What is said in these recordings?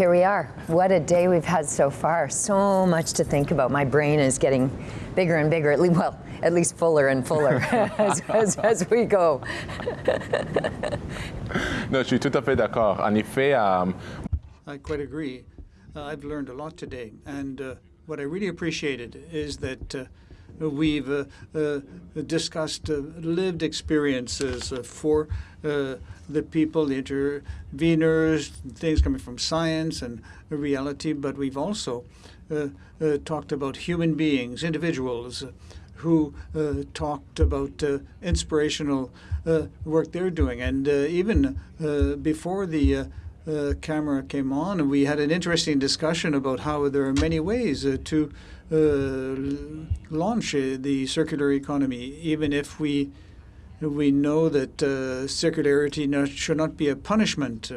here we are. What a day we've had so far. So much to think about. My brain is getting bigger and bigger, at least, well, at least fuller and fuller as, as, as, we go. non, je suis tout à fait d'accord. En effet, um... I quite agree. Uh, I've learned a lot today, and uh, what I really appreciated is that uh, we've uh, uh, discussed uh, lived experiences for the people, the interveners, things coming from science and reality, but we've also uh, uh, talked about human beings, individuals, uh, who uh, talked about uh, inspirational uh, work they're doing. And even before the camera came on, we had an interesting discussion about how there are many ways to launch the circular economy, even if we we know that circularity not, should not be a punishment.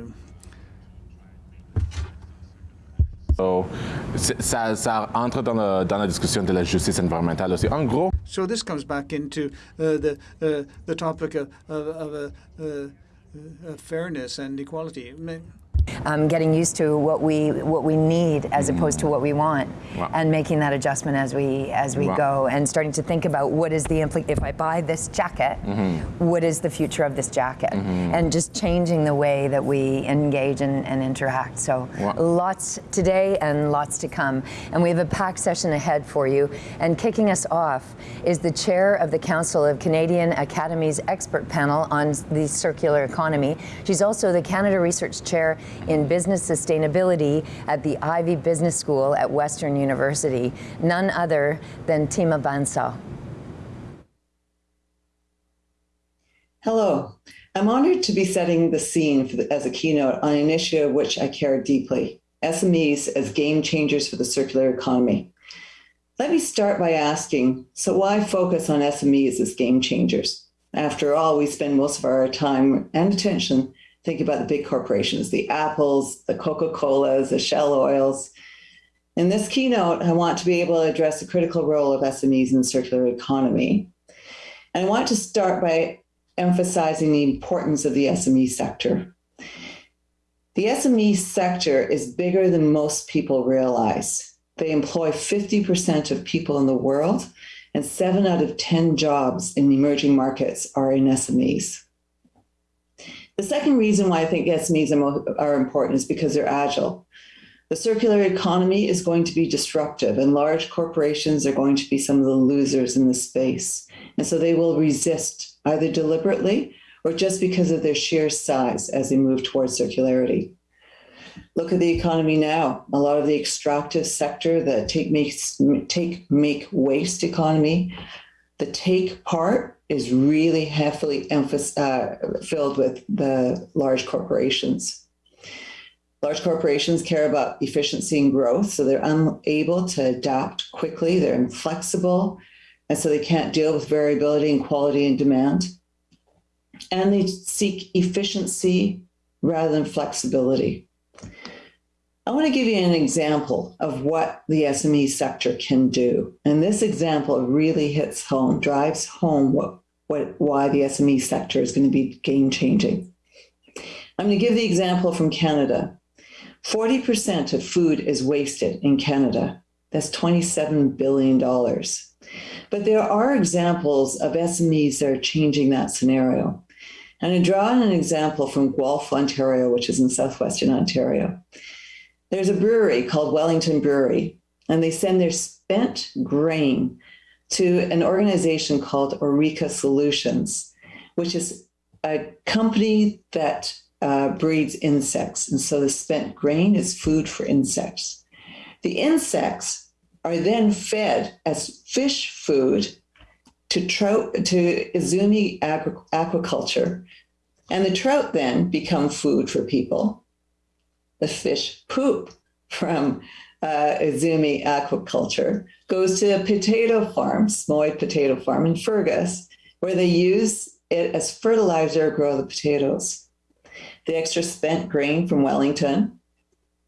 So, ça, ça entre dans, le, dans, la discussion de la justice environnementale aussi. En gros. So this comes back into uh, the uh, the topic of, of, of uh, fairness and equality um, getting used to what we what we need as mm. opposed to what we want, wow. and making that adjustment as we as we wow. go, and starting to think about what is the impl- if I buy this jacket, mm -hmm. what is the future of this jacket, mm -hmm. and just changing the way that we engage and, and interact. So wow. lots today and lots to come, and we have a packed session ahead for you. And kicking us off is the chair of the Council of Canadian Academies expert panel on the circular economy. She's also the Canada Research Chair in Business Sustainability at the Ivey Business School at Western University, none other than Tima Bansal. Hello. I'm honored to be setting the scene the, as a keynote on an issue which I care deeply, SMEs as game changers for the circular economy. Let me start by asking, so why focus on SMEs as game changers? After all, we spend most of our time and attention think about the big corporations, the Apples, the Coca-Colas, the Shell Oils. In this keynote, I want to be able to address the critical role of SMEs in the circular economy. And I want to start by emphasizing the importance of the SME sector. The SME sector is bigger than most people realize. They employ 50% of people in the world, and seven out of 10 jobs in emerging markets are in SMEs. The second reason why I think SMEs are, are important is because they're agile. The circular economy is going to be disruptive and large corporations are going to be some of the losers in the space. And so they will resist either deliberately or just because of their sheer size as they move towards circularity. Look at the economy now. A lot of the extractive sector, the take make, take make waste economy, the take part is really heavily uh, filled with the large corporations. Large corporations care about efficiency and growth, so they're unable to adapt quickly, they're inflexible, and so they can't deal with variability in quality and demand. And they seek efficiency rather than flexibility. I want to give you an example of what the SME sector can do. And this example really hits home, drives home what, what, why the SME sector is going to be game changing. I'm going to give the example from Canada. 40% of food is wasted in Canada. That's $27 billion. But there are examples of SMEs that are changing that scenario. And I draw an example from Guelph, Ontario, which is in southwestern Ontario. There's a brewery called Wellington Brewery, and they send their spent grain to an organization called Oreka Solutions, which is a company that uh, breeds insects. And so the spent grain is food for insects. The insects are then fed as fish food to trout to Izumi aquaculture. And the trout then become food for people the fish poop from uh, Izumi aquaculture goes to a potato farm, Smoy potato farm in Fergus, where they use it as fertilizer to grow the potatoes. The extra spent grain from Wellington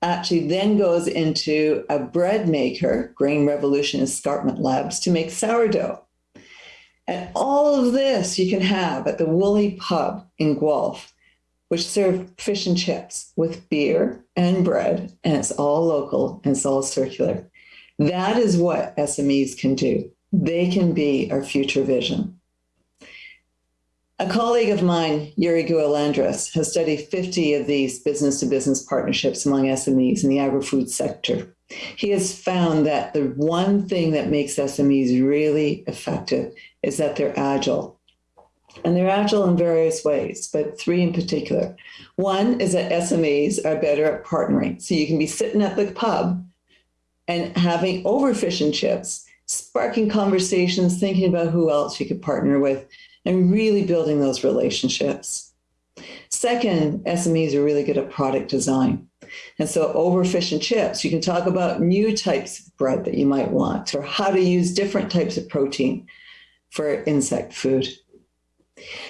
actually then goes into a bread maker, Grain Revolution Escarpment Labs, to make sourdough. And all of this you can have at the Woolly Pub in Guelph which serve fish and chips with beer and bread, and it's all local and it's all circular. That is what SMEs can do. They can be our future vision. A colleague of mine, Jury Gualandris, has studied 50 of these business to business partnerships among SMEs in the agri food sector. He has found that the one thing that makes SMEs really effective is that they're agile. And they're agile in various ways, but three in particular. One is that SMEs are better at partnering. So you can be sitting at the pub and having over fish and chips, sparking conversations, thinking about who else you could partner with, and really building those relationships. Second, SMEs are really good at product design. And so over fish and chips, you can talk about new types of bread that you might want or how to use different types of protein for insect food.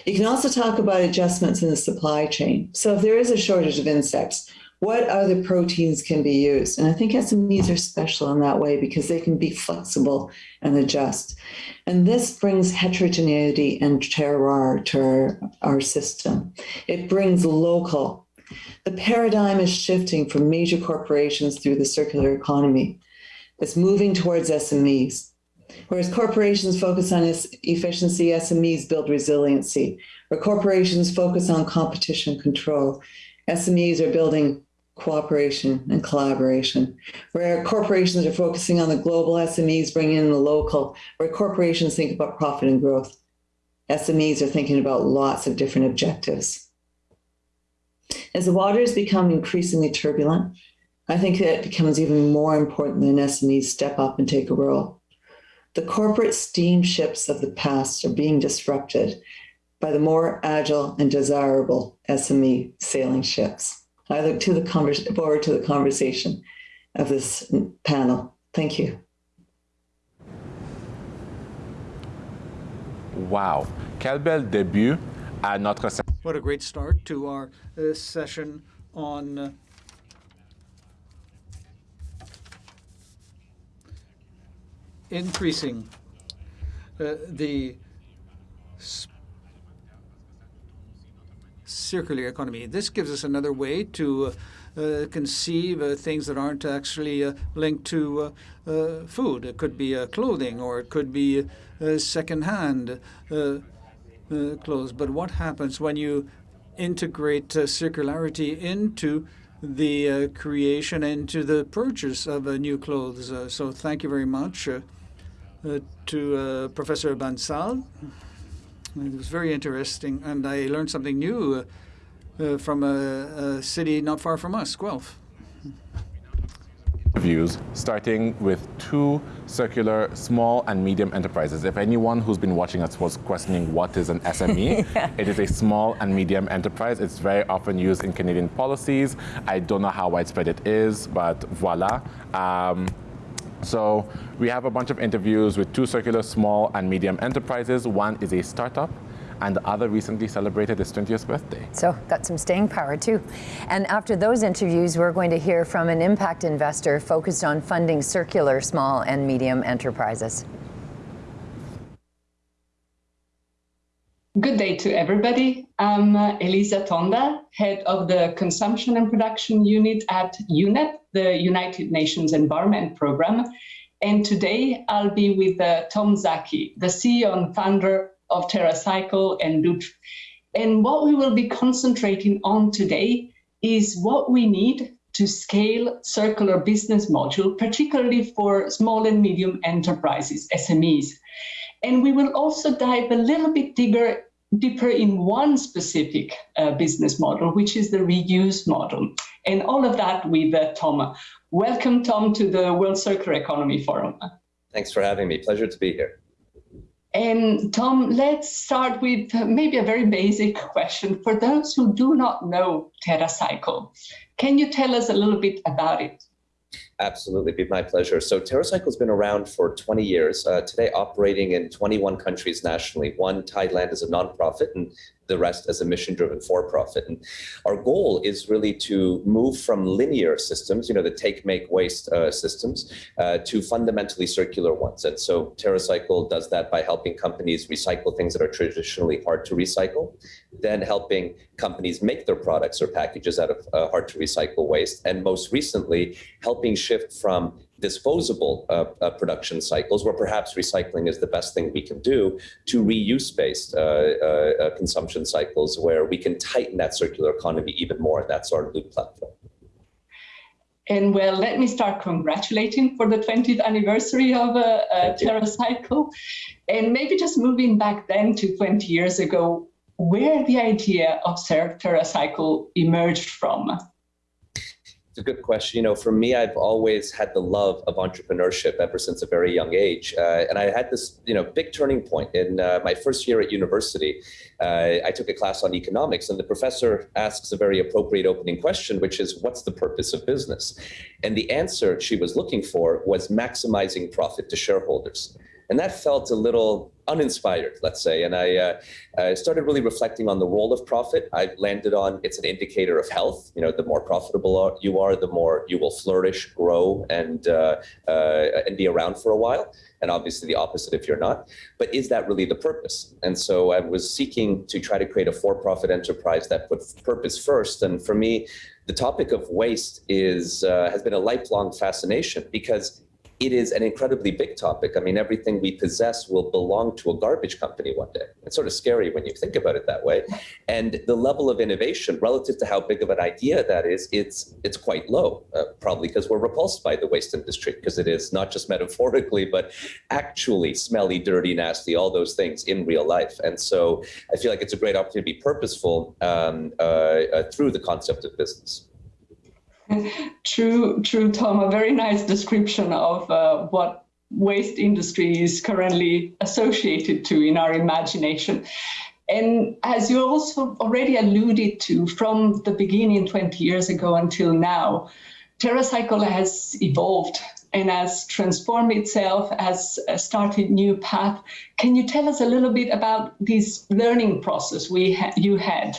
You can also talk about adjustments in the supply chain. So if there is a shortage of insects, what other proteins can be used? And I think SMEs are special in that way because they can be flexible and adjust. And this brings heterogeneity and terroir to our, our system. It brings local. The paradigm is shifting from major corporations through the circular economy. It's moving towards SMEs. Whereas corporations focus on efficiency, SMEs build resiliency. Where corporations focus on competition control, SMEs are building cooperation and collaboration. Where corporations are focusing on the global, SMEs bring in the local. Where corporations think about profit and growth, SMEs are thinking about lots of different objectives. As the waters become increasingly turbulent, I think that it becomes even more important that SMEs step up and take a role. The corporate steamships of the past are being disrupted by the more agile and desirable SME sailing ships. I look to the forward to the conversation of this panel. Thank you. Wow. Quel bel début à notre What a great start to our uh, session on uh, increasing uh, the circular economy. This gives us another way to uh, conceive uh, things that aren't actually uh, linked to uh, uh, food. It could be clothing or it could be secondhand clothes. But what happens when you integrate circularity into the creation, into the purchase of new clothes? so thank you very much to Professor Bansal. It was very interesting, and I learned something new uh, uh, from a, a, city not far from us, Guelph. Views, starting with two circular small and medium enterprises. If anyone who's been watching us was questioning what is an SME, yeah. it is a small and medium enterprise. It's very often used in Canadian policies. I don't know how widespread it is, but voila. Um, so we have a bunch of interviews with two circular small and medium enterprises. One is a startup and the other recently celebrated its 20th birthday. So got some staying power too. And after those interviews, we're going to hear from an impact investor focused on funding circular small and medium enterprises. Good day to everybody. I'm Elisa Tonda, head of the Consumption and Production Unit at UNEP, the United Nations Environment Program. And today I'll be with uh, Tom Szaky, the CEO and founder of TerraCycle and Loop. And what we will be concentrating on today is what we need to scale circular business module, particularly for small and medium enterprises, SMEs. And we will also dive a little bit deeper, deeper in one specific uh, business model, which is the reuse model. And all of that with uh, Tom. Welcome, Tom, to the World Circular Economy Forum. Thanks for having me. Pleasure to be here. And Tom, let's start with maybe a very basic question. For those who do not know TerraCycle, can you tell us a little bit about it? Absolutely, be my pleasure. So TerraCycle has been around for 20 years, uh, today operating in 21 countries nationally. One, Thailand is a nonprofit, and the rest as a mission-driven for-profit. And our goal is really to move from linear systems, you know, the take, make, waste uh, systems, uh, to fundamentally circular ones. And so TerraCycle does that by helping companies recycle things that are traditionally hard to recycle, then helping companies make their products or packages out of uh, hard to recycle waste, and most recently, helping shift from disposable uh, uh, production cycles, where perhaps recycling is the best thing we can do, to reuse-based uh, uh, uh, consumption cycles, where we can tighten that circular economy even more. And that's our Loop platform. And well, let me start congratulating for the 20th anniversary of uh, uh, TerraCycle. And maybe just moving back then to 20 years ago, where the idea of TerraCycle emerged from? It's a good question. You know, for me, I've always had the love of entrepreneurship ever since a very young age. Uh, and I had this, you know, big turning point in uh, my first year at university. Uh, I took a class on economics, and the professor asks a very appropriate opening question, which is, what's the purpose of business? And the answer she was looking for was maximizing profit to shareholders. And that felt a little uninspired, let's say. And I uh, started really reflecting on the role of profit. I landed on it's an indicator of health. You know, the more profitable you are, the more you will flourish, grow, and uh, uh, and be around for a while. And obviously the opposite if you're not. But is that really the purpose? And so I was seeking to try to create a for-profit enterprise that put purpose first. And for me, the topic of waste is uh, has been a lifelong fascination because it is an incredibly big topic. I mean, everything we possess will belong to a garbage company one day. It's sort of scary when you think about it that way. And the level of innovation relative to how big of an idea that is, it's it's quite low, uh, probably because we're repulsed by the waste industry, because it is not just metaphorically, but actually smelly, dirty, nasty, all those things in real life. And so I feel like it's a great opportunity to be purposeful um, uh, uh, through the concept of business. True, true, Tom. A very nice description of uh, what waste industry is currently associated to in our imagination. And as you also already alluded to, from the beginning 20 years ago until now, TerraCycle has evolved and has transformed itself, has started new path. Can you tell us a little bit about this learning process we ha you had?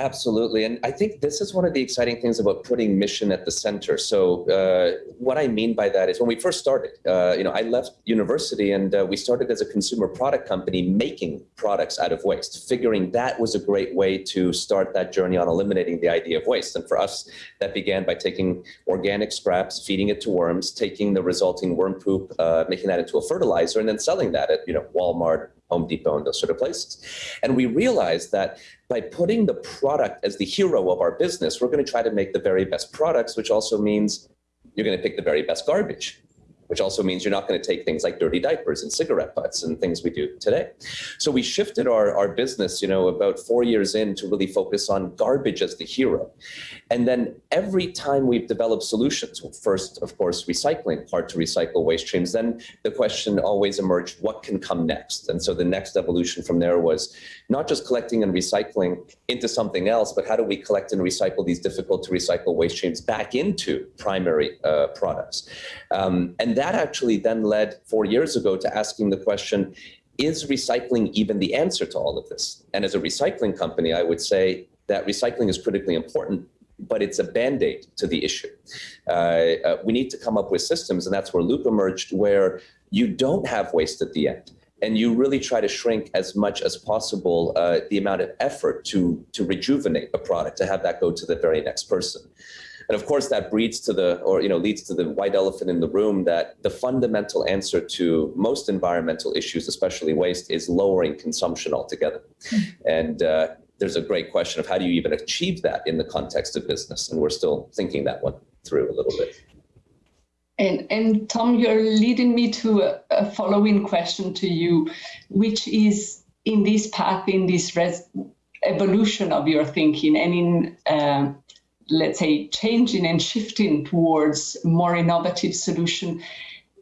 Absolutely. And I think this is one of the exciting things about putting mission at the center. So uh, what I mean by that is when we first started, uh, you know, I left university and uh, we started as a consumer product company making products out of waste, figuring that was a great way to start that journey on eliminating the idea of waste. And for us, that began by taking organic scraps, feeding it to worms, taking the resulting worm poop, uh, making that into a fertilizer, and then selling that at, you know, Walmart, Home Depot and those sort of places. And we realized that by putting the product as the hero of our business, we're going to try to make the very best products, which also means you're going to pick the very best garbage which also means you're not going to take things like dirty diapers and cigarette butts and things we do today. So we shifted our, our business, you know, about four years in to really focus on garbage as the hero. And then every time we've developed solutions, first, of course, recycling, hard to recycle waste streams, then the question always emerged, what can come next? And so the next evolution from there was not just collecting and recycling into something else, but how do we collect and recycle these difficult to recycle waste streams back into primary uh, products? Um, and that actually then led four years ago to asking the question, is recycling even the answer to all of this? And as a recycling company, I would say that recycling is critically important, but it's a band-aid to the issue. Uh, uh, we need to come up with systems, and that's where Loop emerged, where you don't have waste at the end. And you really try to shrink as much as possible uh, the amount of effort to, to rejuvenate a product, to have that go to the very next person. And of course, that breeds to the, or you know, leads to the white elephant in the room that the fundamental answer to most environmental issues, especially waste, is lowering consumption altogether. Mm. And uh, there's a great question of how do you even achieve that in the context of business? And we're still thinking that one through a little bit. And, and Tom, you're leading me to a, a following question to you, which is in this path, in this evolution of your thinking and in uh, let's say, changing and shifting towards more innovative solution,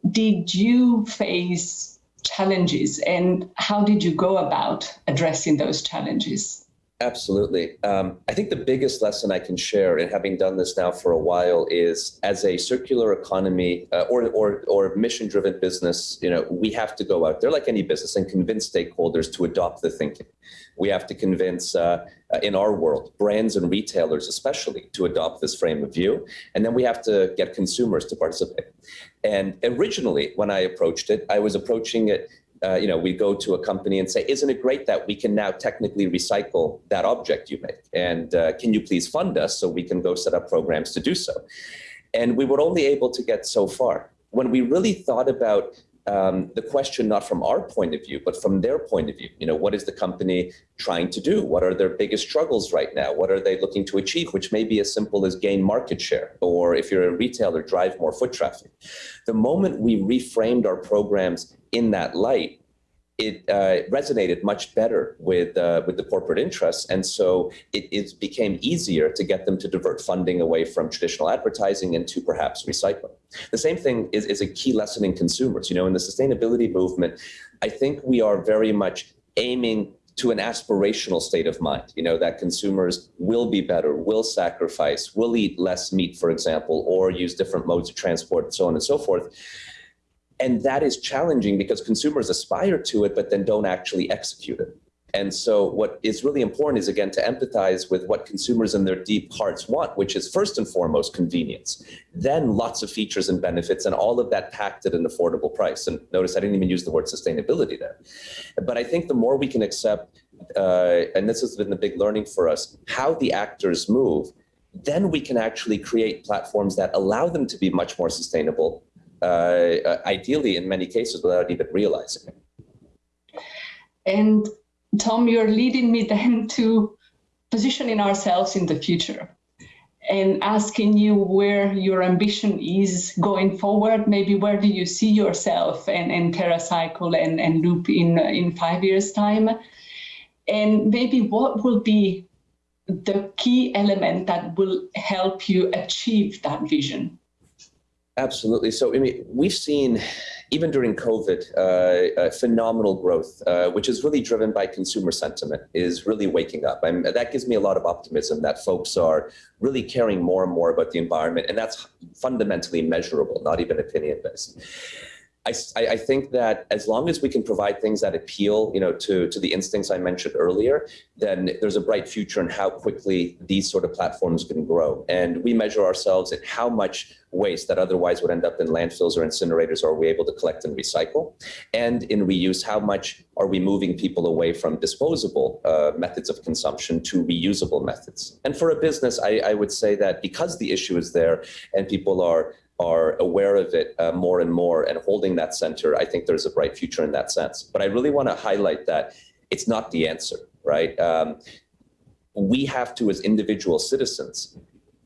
did you face challenges and how did you go about addressing those challenges? Absolutely. Um, I think the biggest lesson I can share, and having done this now for a while, is as a circular economy uh, or, or, or mission-driven business, you know, we have to go out there like any business and convince stakeholders to adopt the thinking. We have to convince, uh, uh, in our world, brands and retailers especially, to adopt this frame of view, and then we have to get consumers to participate. And originally, when I approached it, I was approaching it uh, you know, we go to a company and say, isn't it great that we can now technically recycle that object you make? And uh, can you please fund us so we can go set up programs to do so? And we were only able to get so far. When we really thought about um, the question not from our point of view, but from their point of view. You know, what is the company trying to do? What are their biggest struggles right now? What are they looking to achieve? Which may be as simple as gain market share, or if you're a retailer, drive more foot traffic. The moment we reframed our programs in that light, it uh, resonated much better with uh, with the corporate interests, and so it, it, became easier to get them to divert funding away from traditional advertising and to perhaps recycling. The same thing is, is a key lesson in consumers. You know, in the sustainability movement, I think we are very much aiming to an aspirational state of mind, you know, that consumers will be better, will sacrifice, will eat less meat, for example, or use different modes of transport and so on and so forth. And that is challenging because consumers aspire to it, but then don't actually execute it. And so what is really important is, again, to empathize with what consumers in their deep hearts want, which is first and foremost convenience, then lots of features and benefits, and all of that packed at an affordable price. And notice I didn't even use the word sustainability there. But I think the more we can accept, uh, and this has been the big learning for us, how the actors move, then we can actually create platforms that allow them to be much more sustainable uh, ideally in many cases without even realizing it. And Tom, you're leading me then to positioning ourselves in the future and asking you where your ambition is going forward. Maybe where do you see yourself and, and TerraCycle and, and Loop in, in five years' time? And maybe what will be the key element that will help you achieve that vision? Absolutely. So, I mean, we've seen, even during COVID, uh, uh, phenomenal growth, uh, which is really driven by consumer sentiment, is really waking up. and that gives me a lot of optimism that folks are really caring more and more about the environment. And that's fundamentally measurable, not even opinion based. I, I, think that as long as we can provide things that appeal, you know, to, to the instincts I mentioned earlier, then there's a bright future in how quickly these sort of platforms can grow. And we measure ourselves at how much waste that otherwise would end up in landfills or incinerators are we able to collect and recycle? And in reuse, how much are we moving people away from disposable uh, methods of consumption to reusable methods? And for a business, I, I would say that because the issue is there and people are are aware of it uh, more and more and holding that center, I think there's a bright future in that sense. But I really want to highlight that it's not the answer, right? Um, we have to, as individual citizens,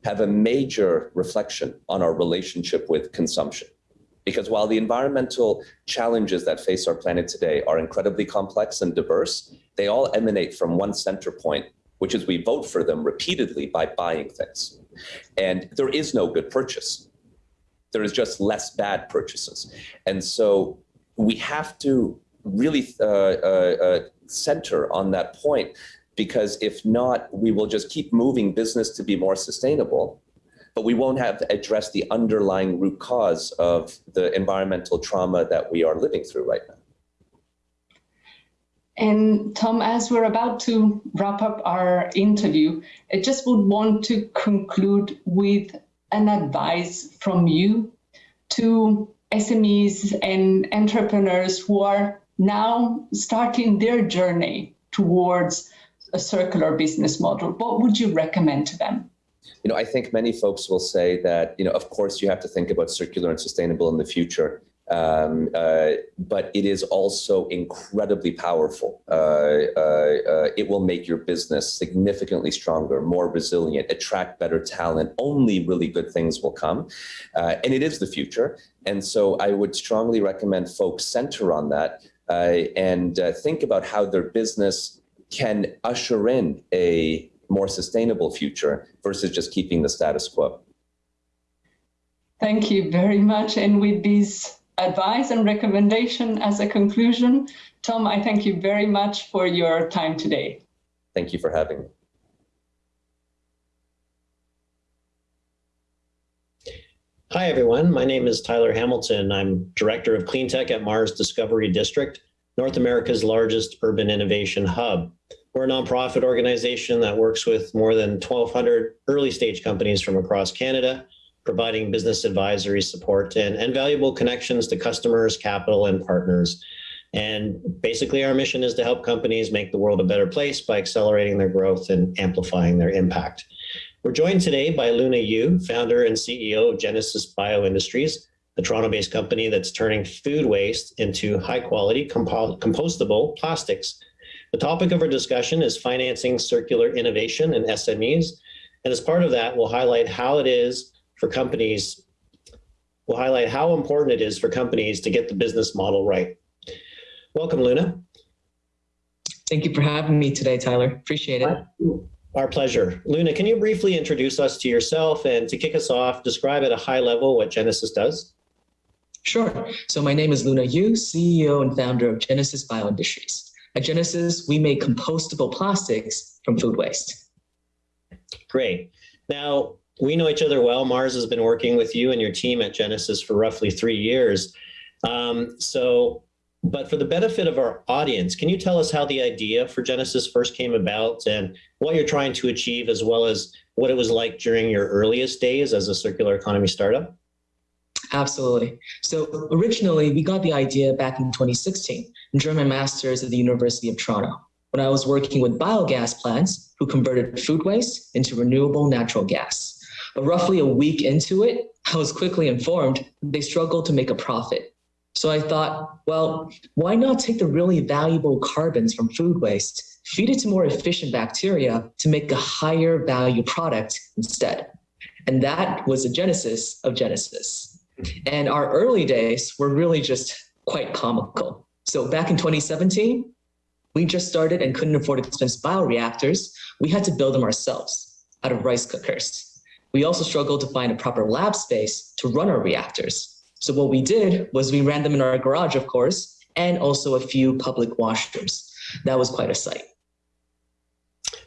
have a major reflection on our relationship with consumption. Because while the environmental challenges that face our planet today are incredibly complex and diverse, they all emanate from one center point, which is we vote for them repeatedly by buying things. And there is no good purchase there is just less bad purchases. And so we have to really uh, uh, uh, center on that point because if not, we will just keep moving business to be more sustainable, but we won't have addressed the underlying root cause of the environmental trauma that we are living through right now. And Tom, as we're about to wrap up our interview, I just would want to conclude with an advice from you to SMEs and entrepreneurs who are now starting their journey towards a circular business model? What would you recommend to them? You know, I think many folks will say that, you know, of course you have to think about circular and sustainable in the future. Um, uh, but it is also incredibly powerful. Uh, uh, uh, it will make your business significantly stronger, more resilient, attract better talent. Only really good things will come. Uh, and it is the future. And so I would strongly recommend folks center on that uh, and think about how their business can usher in a more sustainable future versus just keeping the status quo. Thank you very much. And with these advice and recommendation as a conclusion. Tom, I thank you very much for your time today. Thank you for having me. Hi, everyone. My name is Tyler Hamilton. I'm Director of Clean Tech at MaRS Discovery District, North America's largest urban innovation hub. We're a nonprofit organization that works with more than 1,200 early stage companies from across Canada, providing business advisory support and, and valuable connections to customers, capital, and partners. And basically, our mission is to help companies make the world a better place by accelerating their growth and amplifying their impact. We're joined today by Luna Yu, founder and CEO of Genecis Bioindustries, a Toronto-based company that's turning food waste into high-quality compo compostable plastics. The topic of our discussion is financing circular innovation and SMEs. And as part of that, we'll highlight how it is for companies, we'll highlight how important it is for companies to get the business model right. Welcome, Luna. Thank you for having me today, Tyler. Appreciate it. Our pleasure. Luna, can you briefly introduce us to yourself and to kick us off, describe at a high level what Genecis does? Sure. So my name is Luna Yu, CEO and founder of Genecis Bioindustries. At Genecis, we make compostable plastics from food waste. Great. Now, we know each other well. MaRS has been working with you and your team at Genecis for roughly three years. Um, so but for the benefit of our audience, can you tell us how the idea for Genecis first came about and what you're trying to achieve, as well as what it was like during your earliest days as a circular economy startup? Absolutely. So originally, we got the idea back in 2016 during my master's at the University of Toronto when I was working with biogas plants who converted food waste into renewable natural gas. But roughly a week into it, I was quickly informed they struggled to make a profit so I thought, well, why not take the really valuable carbons from food waste, feed it to more efficient bacteria to make a higher value product instead? And that was the genesis of Genecis. And our early days were really just quite comical. So back in 2017, we just started and couldn't afford expensive bioreactors. We had to build them ourselves out of rice cookers. We also struggled to find a proper lab space to run our reactors. So what we did was we ran them in our garage, of course, and also a few public washrooms. That was quite a sight.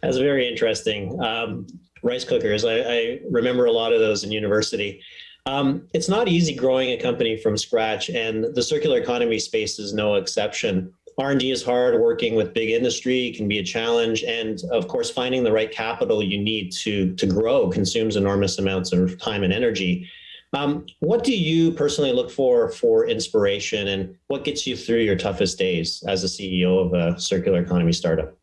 That's very interesting. Um, rice cookers, I, I, remember a lot of those in university. Um, it's not easy growing a company from scratch, and the circular economy space is no exception. R&D is hard, working with big industry can be a challenge, and of course, finding the right capital you need to, to grow consumes enormous amounts of time and energy. Um, what do you personally look for for inspiration and what gets you through your toughest days as a CEO of a circular economy startup?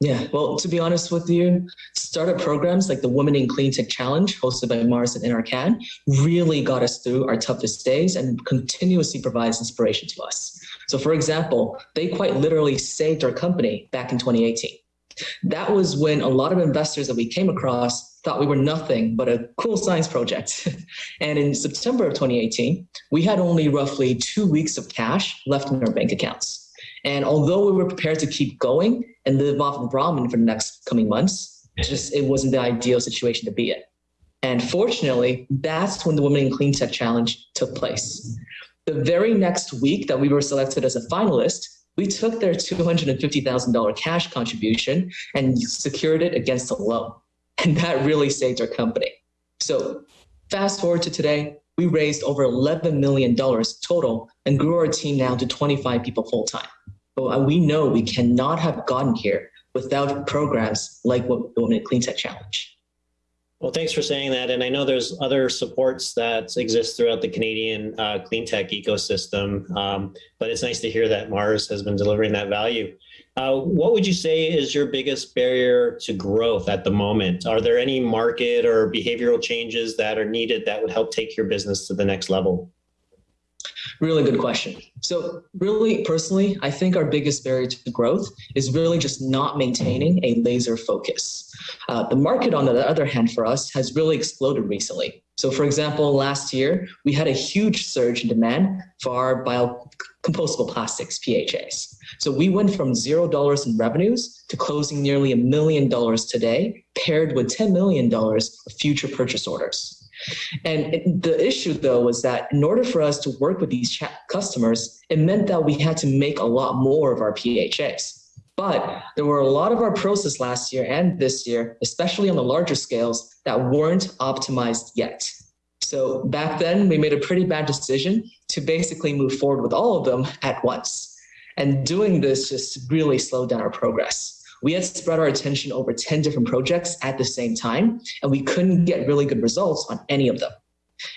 Yeah, well, to be honest with you, startup programs like the Women in Clean Tech Challenge hosted by MaRS and NRCan really got us through our toughest days and continuously provides inspiration to us. So for example, they quite literally saved our company back in 2018. That was when a lot of investors that we came across thought we were nothing but a cool science project. and in September of 2018, we had only roughly two weeks of cash left in our bank accounts. And although we were prepared to keep going and live off of ramen for the next coming months, just it wasn't the ideal situation to be in. And fortunately, that's when the Women in Clean Tech Challenge took place. The very next week that we were selected as a finalist, we took their $250,000 cash contribution and secured it against a loan. And that really saved our company. So fast forward to today, we raised over $11 million total and grew our team now to 25 people full time. But uh, we know we cannot have gotten here without programs like what Women in Clean Tech Challenge. Well, thanks for saying that. And I know there's other supports that exist throughout the Canadian uh, clean tech ecosystem, um, but it's nice to hear that MaRS has been delivering that value. Uh, what would you say is your biggest barrier to growth at the moment? Are there any market or behavioral changes that are needed that would help take your business to the next level? Really good question. So really personally, I think our biggest barrier to growth is really just not maintaining a laser focus. Uh, the market on the other hand for us has really exploded recently. So for example, last year, we had a huge surge in demand for our biocompostable plastics, PHAs. So we went from $0 in revenues to closing nearly a million dollars today, paired with $10 million of future purchase orders. And the issue though was that in order for us to work with these customers, it meant that we had to make a lot more of our PHAs. But there were a lot of our process last year and this year, especially on the larger scales, that weren't optimized yet. So back then, we made a pretty bad decision to basically move forward with all of them at once. And doing this just really slowed down our progress. We had spread our attention over 10 different projects at the same time, and we couldn't get really good results on any of them.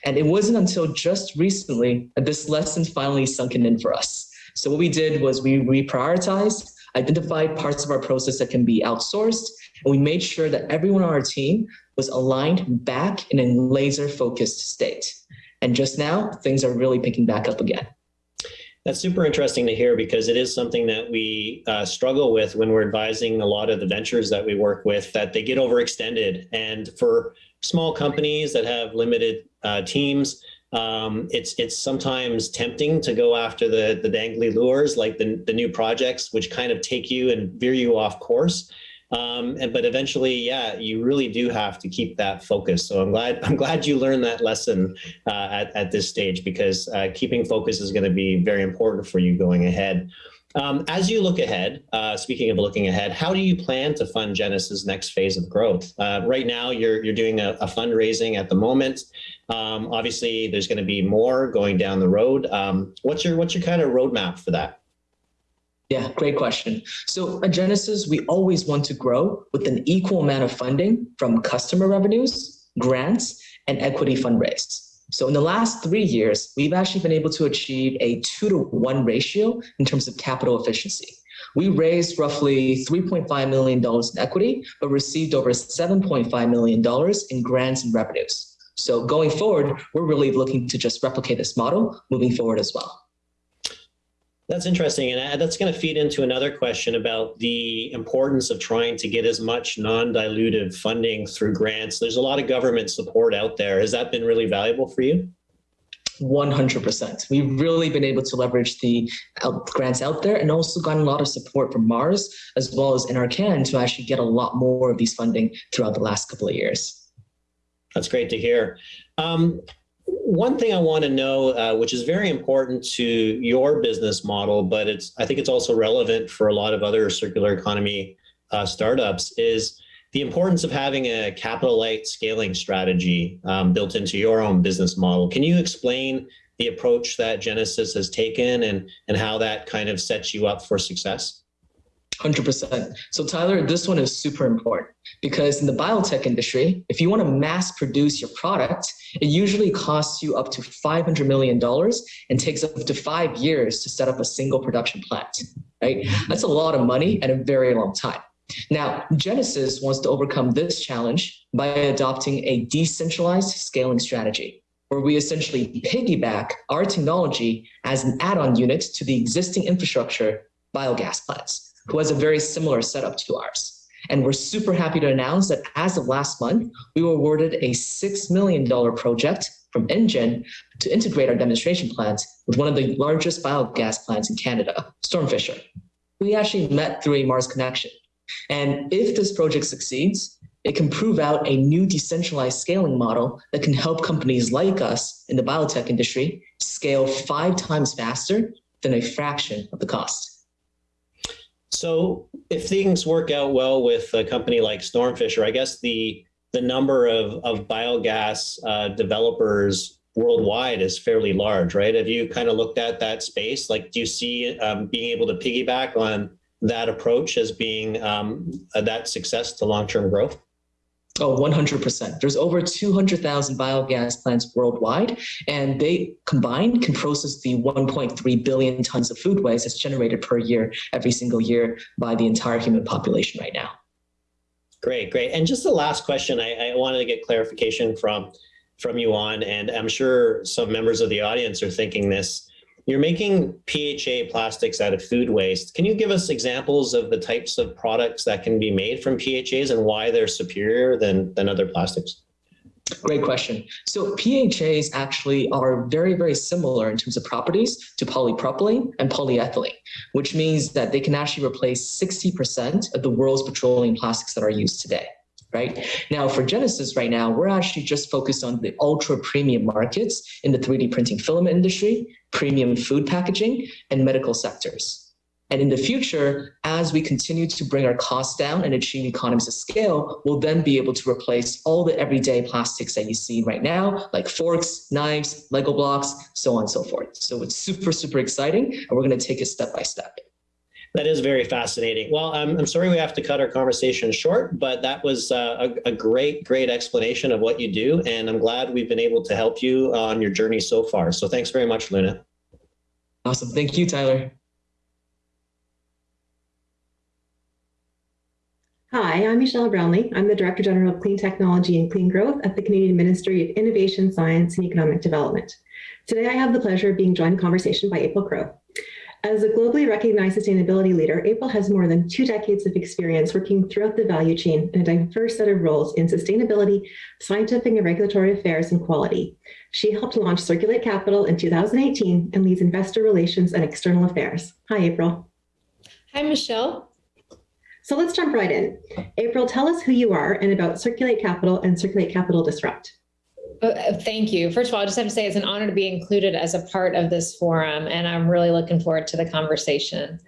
And it wasn't until just recently that this lesson finally sunken in for us. So what we did was we reprioritized, identified parts of our process that can be outsourced, and we made sure that everyone on our team was aligned back in a laser focused state. And just now, things are really picking back up again. That's super interesting to hear because it is something that we uh, struggle with when we're advising a lot of the ventures that we work with that they get overextended. And for small companies that have limited uh, teams, um, it's it's sometimes tempting to go after the the dangly lures like the the new projects, which kind of take you and veer you off course. Um, and but eventually, yeah, you really do have to keep that focus. So I'm glad I'm glad you learned that lesson uh, at at this stage because uh, keeping focus is going to be very important for you going ahead. Um, as you look ahead, uh, speaking of looking ahead, how do you plan to fund Genecis' next phase of growth? Uh, right now, you're you're doing a, a fundraising at the moment. Um, obviously, there's going to be more going down the road. Um, what's your what's your kind of roadmap for that? Yeah, great question. So at Genecis, we always want to grow with an equal amount of funding from customer revenues, grants, and equity fundraise. So in the last three years, we've actually been able to achieve a two to one ratio in terms of capital efficiency. We raised roughly $3.5 million in equity, but received over $7.5 million in grants and revenues. So going forward, we're really looking to just replicate this model moving forward as well. That's interesting. And that's going to feed into another question about the importance of trying to get as much non-dilutive funding through grants. There's a lot of government support out there. Has that been really valuable for you? 100%. We've really been able to leverage the grants out there and also gotten a lot of support from MaRS as well as NRCan to actually get a lot more of these funding throughout the last couple of years. That's great to hear. Um, one thing I want to know, uh, which is very important to your business model, but it's I think it's also relevant for a lot of other circular economy uh, startups, is the importance of having a capital light scaling strategy um, built into your own business model. Can you explain the approach that Genecis has taken and, and how that kind of sets you up for success? 100%. So Tyler, this one is super important because in the biotech industry, if you want to mass produce your product, it usually costs you up to $500 million and takes up to five years to set up a single production plant, right? That's a lot of money and a very long time. Now, Genecis wants to overcome this challenge by adopting a decentralized scaling strategy, where we essentially piggyback our technology as an add-on unit to the existing infrastructure biogas plants who has a very similar setup to ours. And we're super happy to announce that as of last month, we were awarded a $6 million project from NGen to integrate our demonstration plant with one of the largest biogas plants in Canada, Stormfisher. We actually met through a MaRS connection. And if this project succeeds, it can prove out a new decentralized scaling model that can help companies like us in the biotech industry scale five times faster than a fraction of the cost. So if things work out well with a company like Stormfisher, I guess the the number of, of biogas uh, developers worldwide is fairly large, right? Have you kind of looked at that space? Like, do you see um, being able to piggyback on that approach as being um, that success to long-term growth? Oh, 100%. There's over 200,000 biogas plants worldwide, and they combined can process the 1.3 billion tons of food waste that's generated per year, every single year by the entire human population right now. Great, great. And just the last question I, I wanted to get clarification from, from you on, and I'm sure some members of the audience are thinking this. You're making PHA plastics out of food waste. Can you give us examples of the types of products that can be made from PHAs and why they're superior than, than other plastics? Great question. So PHAs actually are very, very similar in terms of properties to polypropylene and polyethylene, which means that they can actually replace 60% of the world's petroleum plastics that are used today right? Now for Genecis right now, we're actually just focused on the ultra premium markets in the 3D printing filament industry, premium food packaging, and medical sectors. And in the future, as we continue to bring our costs down and achieve economies of scale, we'll then be able to replace all the everyday plastics that you see right now, like forks, knives, Lego blocks, so on and so forth. So it's super, super exciting, and we're going to take it step by step. That is very fascinating. Well, I'm, I'm sorry we have to cut our conversation short, but that was uh, a, a, great, great explanation of what you do. And I'm glad we've been able to help you on your journey so far. So thanks very much, Luna. Awesome. Thank you, Tyler. Hi, I'm Michelle Brownlee. I'm the Director General of Clean Technology and Clean Growth at the Canadian Ministry of Innovation, Science and Economic Development. Today, I have the pleasure of being joined in conversation by April Crow. As a globally recognized sustainability leader, April has more than two decades of experience working throughout the value chain in a diverse set of roles in sustainability, scientific and regulatory affairs, and quality. She helped launch Circulate Capital in 2018 and leads investor relations and external affairs. Hi, April. Hi, Michelle. So let's jump right in. April, tell us who you are and about Circulate Capital and Circulate Capital Disrupt. Uh, thank you. First of all, I just have to say it's an honor to be included as a part of this forum, and I'm really looking forward to the conversation.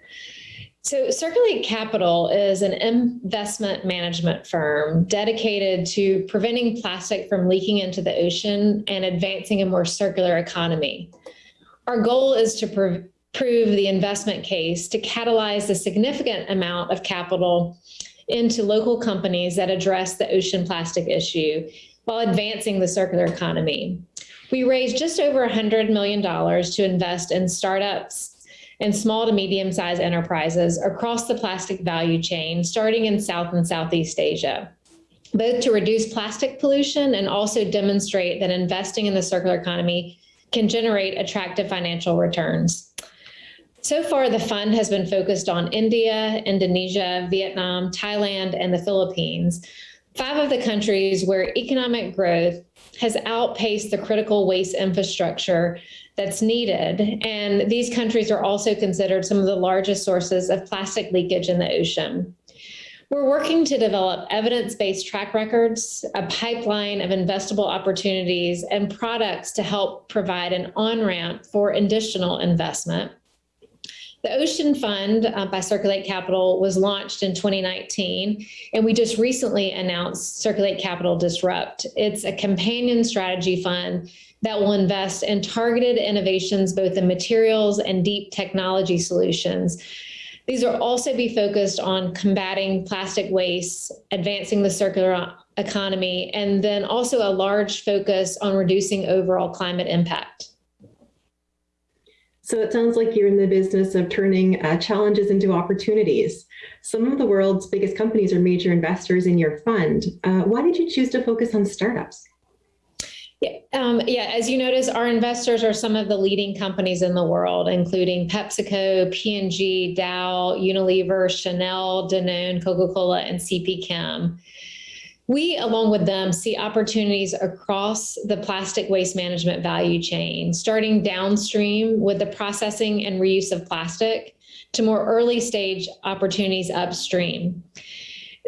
So, Circulate Capital is an investment management firm dedicated to preventing plastic from leaking into the ocean and advancing a more circular economy. Our goal is to pr prove the investment case to catalyze a significant amount of capital into local companies that address the ocean plastic issue while advancing the circular economy. We raised just over $100 million to invest in startups and small to medium sized enterprises across the plastic value chain, starting in South and Southeast Asia, both to reduce plastic pollution and also demonstrate that investing in the circular economy can generate attractive financial returns. So far, the fund has been focused on India, Indonesia, Vietnam, Thailand, and the Philippines, five of the countries where economic growth has outpaced the critical waste infrastructure that's needed. And these countries are also considered some of the largest sources of plastic leakage in the ocean. We're working to develop evidence-based track records, a pipeline of investable opportunities, and products to help provide an on-ramp for additional investment. The Ocean Fund uh, by Circulate Capital was launched in 2019, and we just recently announced Circulate Capital Disrupt. It's a companion strategy fund that will invest in targeted innovations, both in materials and deep technology solutions. These will also be focused on combating plastic waste, advancing the circular economy, and then also a large focus on reducing overall climate impact. So it sounds like you're in the business of turning uh, challenges into opportunities. Some of the world's biggest companies are major investors in your fund. Uh, why did you choose to focus on startups? Yeah, um, yeah, as you notice, our investors are some of the leading companies in the world, including PepsiCo, P&G, Dow, Unilever, Chanel, Danone, Coca-Cola, and CP Chem. We, along with them, see opportunities across the plastic waste management value chain, starting downstream with the processing and reuse of plastic to more early stage opportunities upstream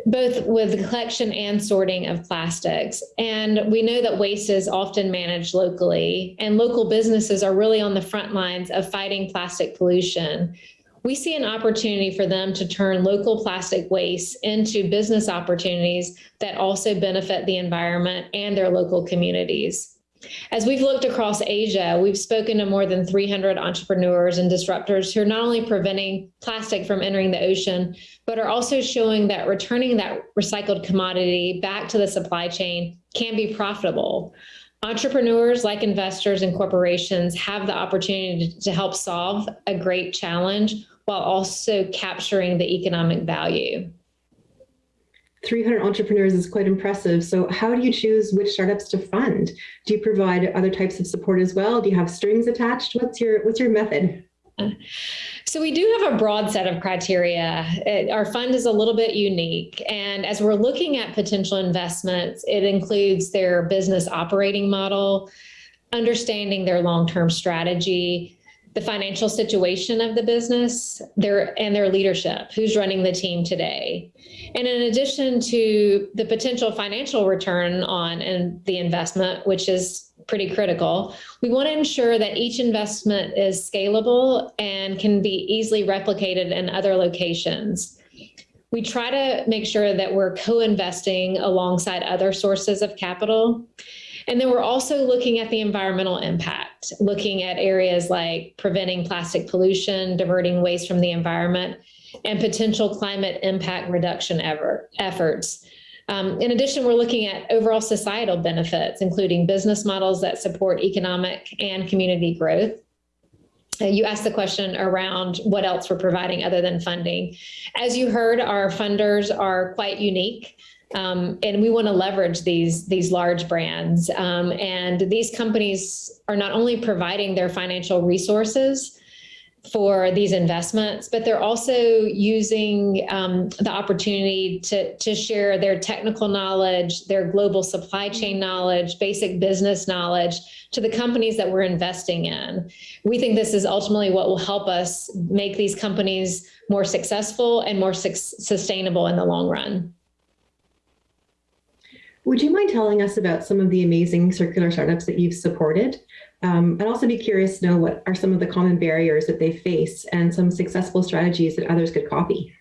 both with the collection and sorting of plastics. And we know that waste is often managed locally, and local businesses are really on the front lines of fighting plastic pollution we see an opportunity for them to turn local plastic waste into business opportunities that also benefit the environment and their local communities. As we've looked across Asia, we've spoken to more than 300 entrepreneurs and disruptors who are not only preventing plastic from entering the ocean, but are also showing that returning that recycled commodity back to the supply chain can be profitable. Entrepreneurs, like investors and corporations, have the opportunity to help solve a great challenge while also capturing the economic value. 300 entrepreneurs is quite impressive. So how do you choose which startups to fund? Do you provide other types of support as well? Do you have strings attached? What's your what's your method? So we do have a broad set of criteria. It, our fund is a little bit unique. And as we're looking at potential investments, it includes their business operating model, understanding their long-term strategy, the financial situation of the business their and their leadership who's running the team today and in addition to the potential financial return on and the investment which is pretty critical. We want to ensure that each investment is scalable and can be easily replicated in other locations. We try to make sure that we're co-investing alongside other sources of capital. And then we're also looking at the environmental impact, looking at areas like preventing plastic pollution, diverting waste from the environment, and potential climate impact reduction ever, efforts. Um, in addition, we're looking at overall societal benefits, including business models that support economic and community growth. Uh, you asked the question around what else we're providing other than funding. As you heard, our funders are quite unique. Um, and we want to leverage these these large brands. Um, and these companies are not only providing their financial resources, for these investments, but they're also using um, the opportunity to, to share their technical knowledge, their global supply chain knowledge, basic business knowledge to the companies that we're investing in. We think this is ultimately what will help us make these companies more successful and more su sustainable in the long run. Would you mind telling us about some of the amazing circular startups that you've supported? Um, I'd also be curious to know what are some of the common barriers that they face and some successful strategies that others could copy.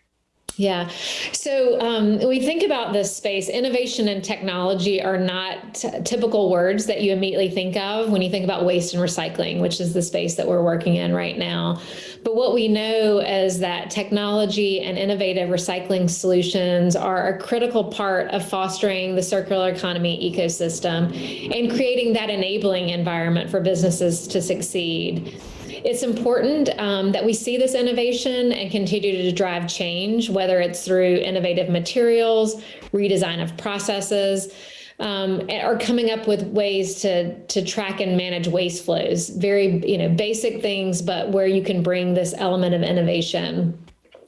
Yeah. So um, we think about this space, innovation and technology are not typical words that you immediately think of when you think about waste and recycling, which is the space that we're working in right now. But what we know is that technology and innovative recycling solutions are a critical part of fostering the circular economy ecosystem and creating that enabling environment for businesses to succeed. It's important um, that we see this innovation and continue to drive change, whether it's through innovative materials, redesign of processes, um, or coming up with ways to to track and manage waste flows. Very you know basic things, but where you can bring this element of innovation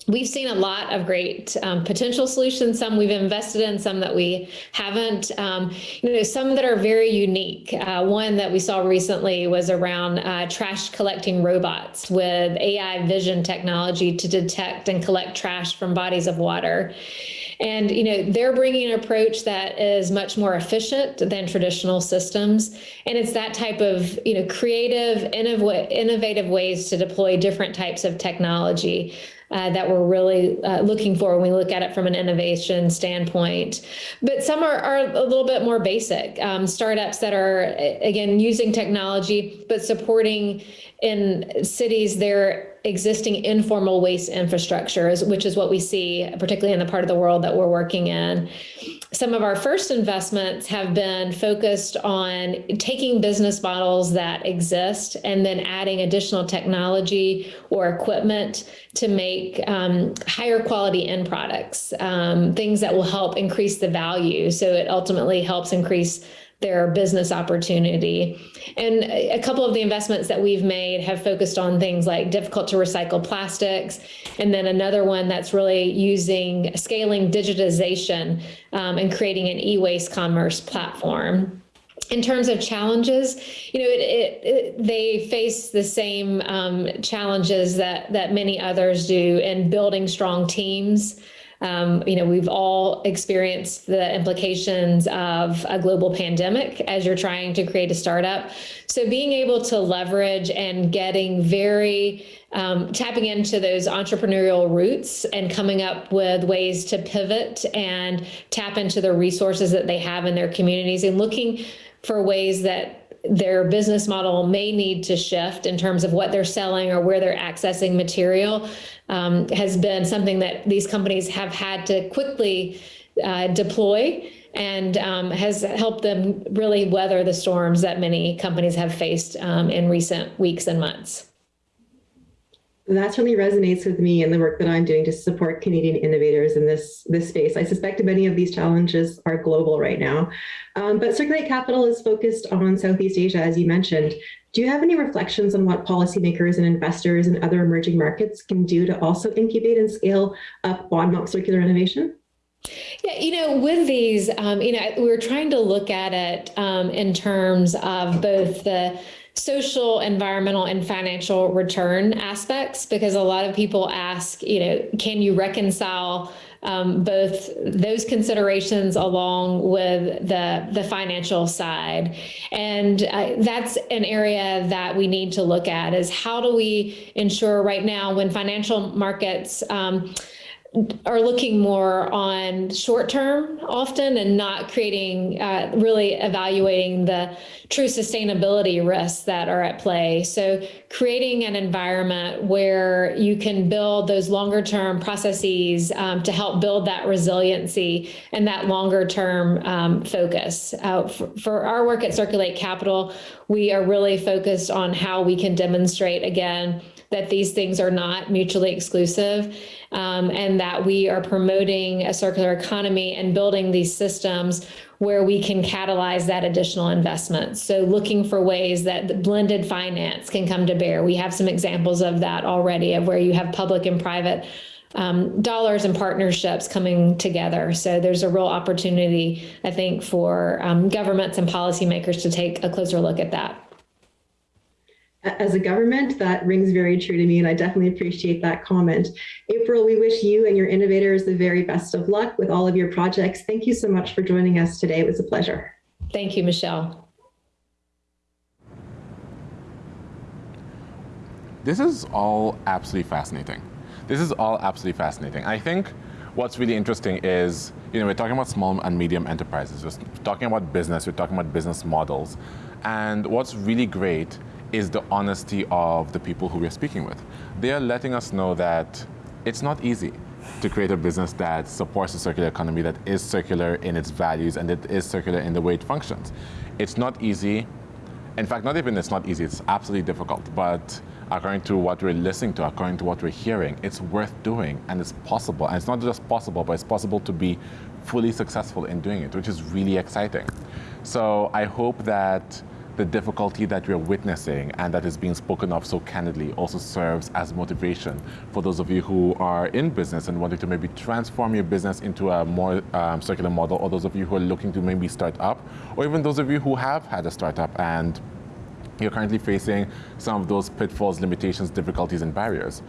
we've seen a lot of great um, potential solutions some we've invested in some that we haven't. Um, you know some that are very unique. Uh, one that we saw recently was around uh, trash collecting robots with ai vision technology to detect and collect trash from bodies of water. And you know they're bringing an approach that is much more efficient than traditional systems. And it's that type of you know creative innovative ways to deploy different types of technology uh, that we're really uh, looking for when we look at it from an innovation standpoint. But some are, are a little bit more basic. Um, startups that are, again, using technology, but supporting in cities their existing informal waste infrastructures, which is what we see, particularly in the part of the world that we're working in. Some of our first investments have been focused on taking business models that exist and then adding additional technology or equipment to make um, higher quality end products, um, things that will help increase the value. So it ultimately helps increase their business opportunity. And a couple of the investments that we've made have focused on things like difficult to recycle plastics. And then another one that's really using scaling digitization um, and creating an e-waste commerce platform in terms of challenges, you know, it, it, it, they face the same um, challenges that that many others do in building strong teams, um, you know, we've all experienced the implications of a global pandemic as you're trying to create a startup. So being able to leverage and getting very um, tapping into those entrepreneurial roots and coming up with ways to pivot and tap into the resources that they have in their communities and looking for ways that their business model may need to shift in terms of what they're selling or where they're accessing material um, has been something that these companies have had to quickly uh, deploy and um, has helped them really weather the storms that many companies have faced um, in recent weeks and months that really resonates with me and the work that I'm doing to support Canadian innovators in this, this space. I suspect many of these challenges are global right now, um, but Circulate Capital is focused on Southeast Asia, as you mentioned. Do you have any reflections on what policymakers and investors in other emerging markets can do to also incubate and scale up bottom up circular innovation? Yeah, you know, with these, um, you know, we're trying to look at it um, in terms of both the social, environmental, and financial return aspects because a lot of people ask, you know, can you reconcile um, both those considerations along with the the financial side. And uh, that's an area that we need to look at is how do we ensure right now when financial markets um, are looking more on short term often and not creating uh, really evaluating the true sustainability risks that are at play. So creating an environment where you can build those longer term processes um, to help build that resiliency and that longer term um, focus. Uh, for, for our work at circulate capital we are really focused on how we can demonstrate again that these things are not mutually exclusive um, and that we are promoting a circular economy and building these systems where we can catalyze that additional investment. So looking for ways that blended finance can come to bear. We have some examples of that already of where you have public and private um, dollars and partnerships coming together. So there's a real opportunity, I think, for um, governments and policymakers to take a closer look at that as a government, that rings very true to me, and I definitely appreciate that comment. April, we wish you and your innovators the very best of luck with all of your projects. Thank you so much for joining us today. It was a pleasure. Thank you, Michelle. This is all absolutely fascinating. This is all absolutely fascinating. I think what's really interesting is, you know, we're talking about small and medium enterprises. We're talking about business. We're talking about business models. And what's really great is the honesty of the people who we're speaking with. They are letting us know that it's not easy to create a business that supports a circular economy, that is circular in its values, and that is circular in the way it functions. It's not easy. In fact, not even it's not easy, it's absolutely difficult. But according to what we're listening to, according to what we're hearing, it's worth doing and it's possible. And it's not just possible, but it's possible to be fully successful in doing it, which is really exciting. So I hope that the difficulty that we're witnessing and that is being spoken of so candidly also serves as motivation for those of you who are in business and wanting to maybe transform your business into a more um, circular model, or those of you who are looking to maybe start up, or even those of you who have had a startup and you're currently facing some of those pitfalls, limitations, difficulties, and barriers.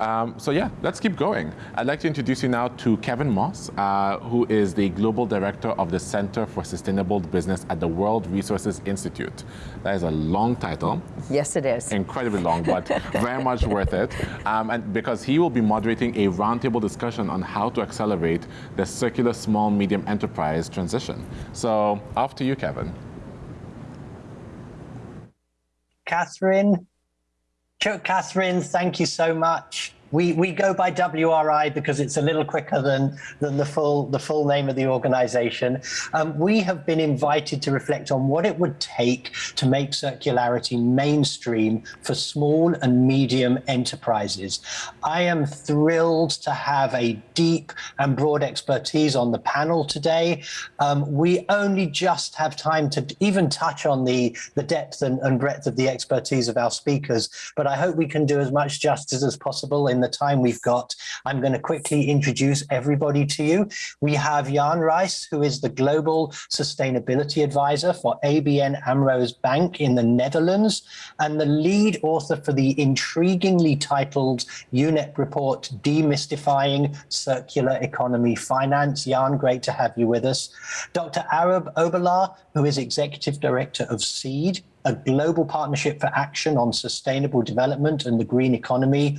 Um, so yeah, let's keep going. I'd like to introduce you now to Kevin Moss, uh, who is the Global Director of the Center for Sustainable Business at the World Resources Institute. That is a long title. Yes, it is. Incredibly long, but very much worth it. Um, and because he will be moderating a roundtable discussion on how to accelerate the circular small medium enterprise transition. So off to you, Kevin. Catherine, Chuck, Catherine, thank you so much. We, we go by WRI because it's a little quicker than, than the, full, the full name of the organization. Um, we have been invited to reflect on what it would take to make circularity mainstream for small and medium enterprises. I am thrilled to have a deep and broad expertise on the panel today. Um, we only just have time to even touch on the, the depth and, and breadth of the expertise of our speakers, but I hope we can do as much justice as possible in the time we've got, I'm going to quickly introduce everybody to you. We have Jan Rice, who is the Global Sustainability Advisor for ABN AMRO's Bank in the Netherlands, and the lead author for the intriguingly titled UNEP report, Demystifying Circular Economy Finance. Jan, great to have you with us. Dr. Arab Hoballah, who is Executive Director of SEED, a global partnership for action on sustainable development and the green economy.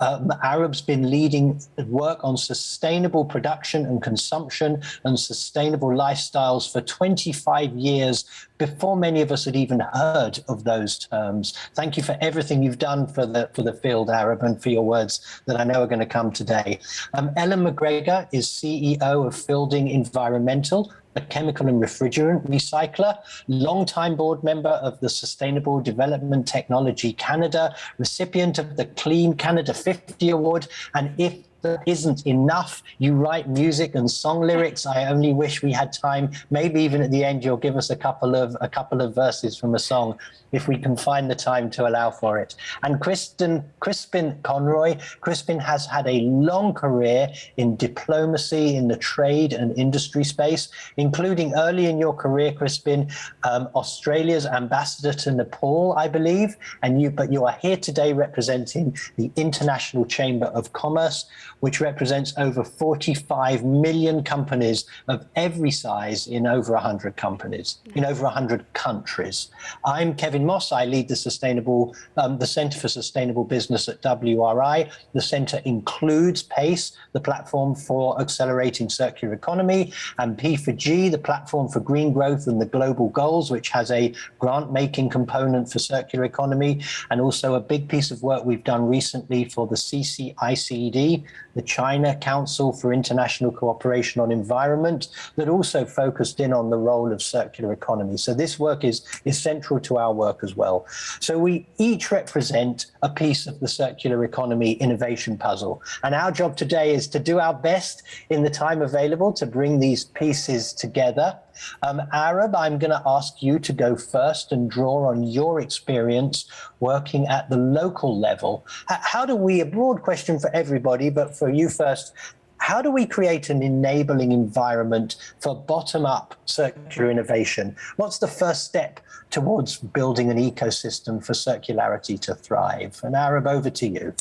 Um, Arab's been leading work on sustainable production and consumption and sustainable lifestyles for 25 years before many of us had even heard of those terms. Thank you for everything you've done for the for the field, Arab, and for your words that I know are going to come today. Um, Ellen McGregor is CEO of Fielding Environmental, a chemical and refrigerant recycler, longtime board member of the Sustainable Development Technology Canada, recipient of the Clean Canada 50 Award, and if that isn't enough. You write music and song lyrics. I only wish we had time. Maybe even at the end, you'll give us a couple of a couple of verses from a song if we can find the time to allow for it. And Kristen, Crispin Conroy, Crispin has had a long career in diplomacy in the trade and industry space, including early in your career, Crispin, um, Australia's ambassador to Nepal, I believe, and you, but you are here today representing the International Chamber of Commerce, which represents over 45 million companies of every size in over 100 companies, in over 100 countries. I'm Kevin Moss. I lead the sustainable, um, the Center for Sustainable Business at WRI. The center includes PACE, the platform for accelerating circular economy, and P4G, the platform for green growth and the global goals, which has a grant-making component for circular economy, and also a big piece of work we've done recently for the CCICED, the China Council for International Cooperation on Environment, that also focused in on the role of circular economy. So this work is, is central to our work as well. So we each represent a piece of the circular economy innovation puzzle. And our job today is to do our best in the time available to bring these pieces together. Um, Arab, I'm going to ask you to go first and draw on your experience working at the local level. How do we, a broad question for everybody, but for you first, how do we create an enabling environment for bottom-up circular innovation? What's the first step towards building an ecosystem for circularity to thrive? And Arab, over to you.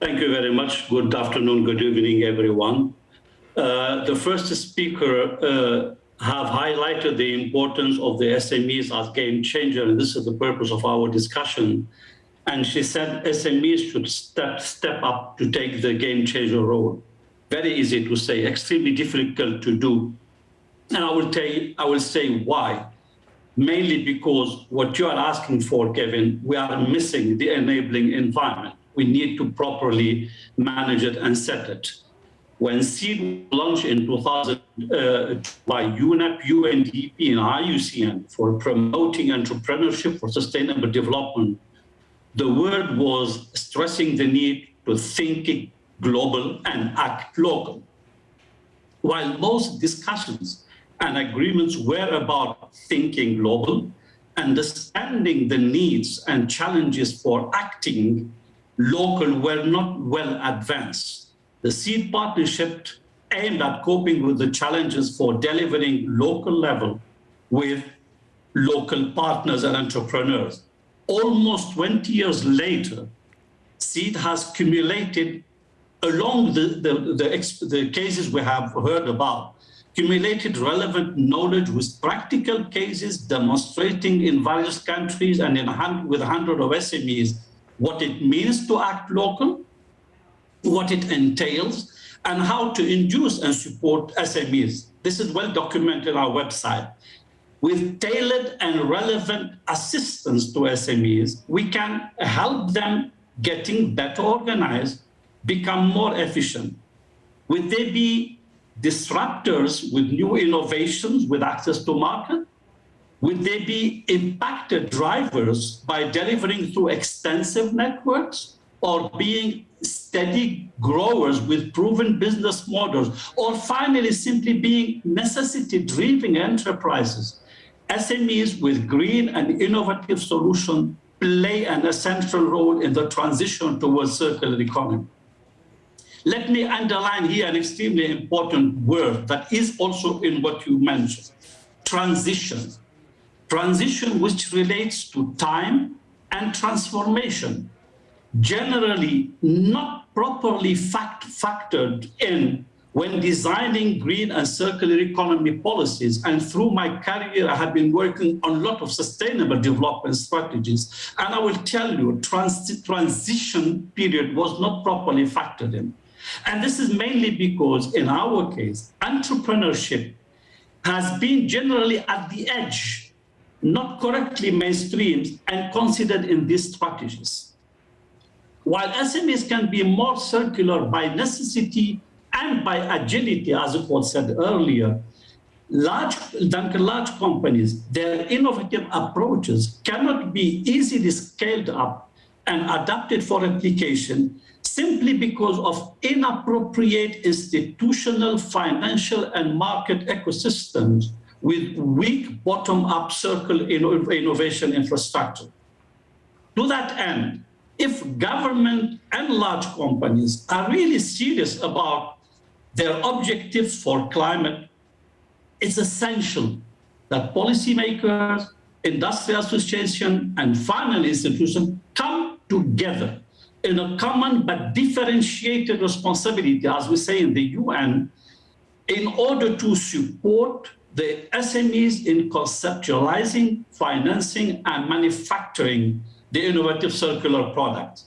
Thank you very much. Good afternoon, good evening, everyone. Uh, the first speaker uh, have highlighted the importance of the SMEs as game changer, and this is the purpose of our discussion. And she said SMEs should step, step up to take the game changer role. Very easy to say, extremely difficult to do. And I will, tell you, I will say why. Mainly because what you are asking for, Kevin, we are missing the enabling environment. We need to properly manage it and set it. When SEED launched in 2000 uh, by UNEP, UNDP, and IUCN for promoting entrepreneurship for sustainable development, the word was stressing the need to think global and act local. While most discussions and agreements were about thinking global, understanding the needs and challenges for acting local were not well advanced. The SEED partnership aimed at coping with the challenges for delivering local level with local partners and entrepreneurs. Almost 20 years later, SEED has accumulated along the, the, the, the, cases we have heard about, accumulated relevant knowledge with practical cases demonstrating in various countries and in with a hundred of SMEs what it means to act local, what it entails, and how to induce and support SMEs. This is well documented on our website. With tailored and relevant assistance to SMEs, we can help them getting better organized, become more efficient. Would they be disruptors with new innovations with access to market? Would they be impacted drivers by delivering through extensive networks or being steady growers with proven business models, or finally simply being necessity-driven enterprises? SMEs with green and innovative solutions play an essential role in the transition towards circular economy. Let me underline here an extremely important word that is also in what you mentioned, transition transition which relates to time and transformation, generally not properly fact factored in when designing green and circular economy policies. And through my career, I have been working on a lot of sustainable development strategies. And I will tell you, trans transition period was not properly factored in. And this is mainly because in our case, entrepreneurship has been generally at the edge not correctly mainstreamed and considered in these strategies. While SMEs can be more circular by necessity and by agility, as it was said earlier, large, than large companies, their innovative approaches cannot be easily scaled up and adapted for application simply because of inappropriate institutional, financial, and market ecosystems with weak bottom-up circle innovation infrastructure. To that end, if government and large companies are really serious about their objectives for climate, it's essential that policymakers, industrial association, and final institutions come together in a common but differentiated responsibility, as we say in the UN, in order to support the SMEs in conceptualizing, financing, and manufacturing the innovative circular products.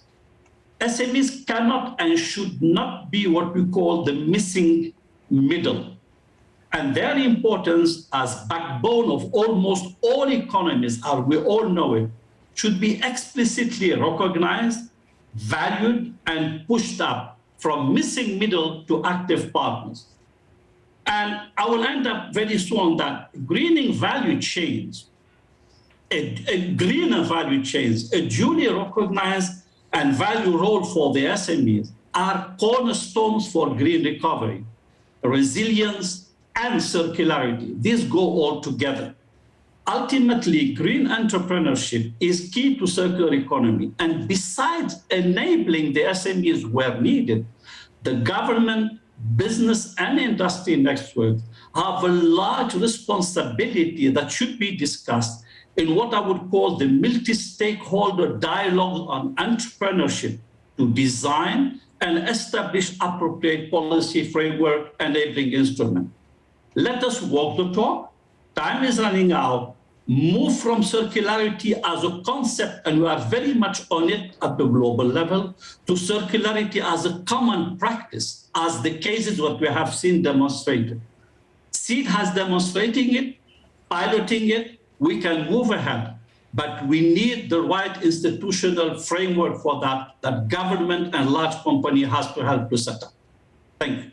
SMEs cannot and should not be what we call the missing middle. And their importance as backbone of almost all economies, as we all know it, should be explicitly recognized, valued, and pushed up from missing middle to active partners. And I will end up very soon that greening value chains, a, greener value chains, a duly recognized and value role for the SMEs are cornerstones for green recovery, resilience, and circularity. These go all together. Ultimately, green entrepreneurship is key to circular economy. And besides enabling the SMEs where needed, the government business and industry networks have a large responsibility that should be discussed in what I would call the multi-stakeholder dialogue on entrepreneurship to design and establish appropriate policy framework enabling instrument. Let us walk the talk. Time is running out move from circularity as a concept, and we are very much on it at the global level, to circularity as a common practice, as the cases what we have seen demonstrated. SEED has demonstrating it, piloting it, we can move ahead, but we need the right institutional framework for that, that government and large company has to help to set up. Thank you.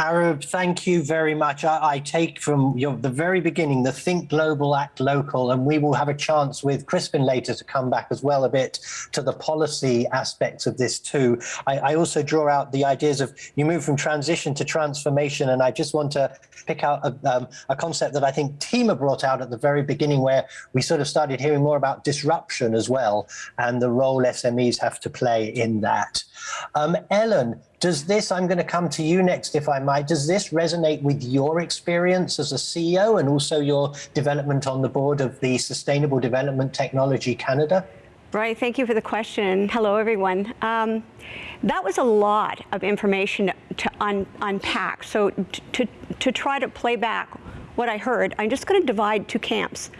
Arab, thank you very much. I, I take from your, the very beginning the think global, act local, and we will have a chance with Crispin later to come back as well a bit to the policy aspects of this too. I, I also draw out the ideas of you move from transition to transformation, and I just want to pick out a, um, a concept that I think Tima brought out at the very beginning where we sort of started hearing more about disruption as well and the role SMEs have to play in that. Um, Ellen, does this, I'm going to come to you next, if I might, does this resonate with your experience as a CEO and also your development on the board of the Sustainable Development Technology Canada? Right, thank you for the question. Hello, everyone. Um, that was a lot of information to un unpack. So to, to try to play back what I heard, I'm just going to divide two camps.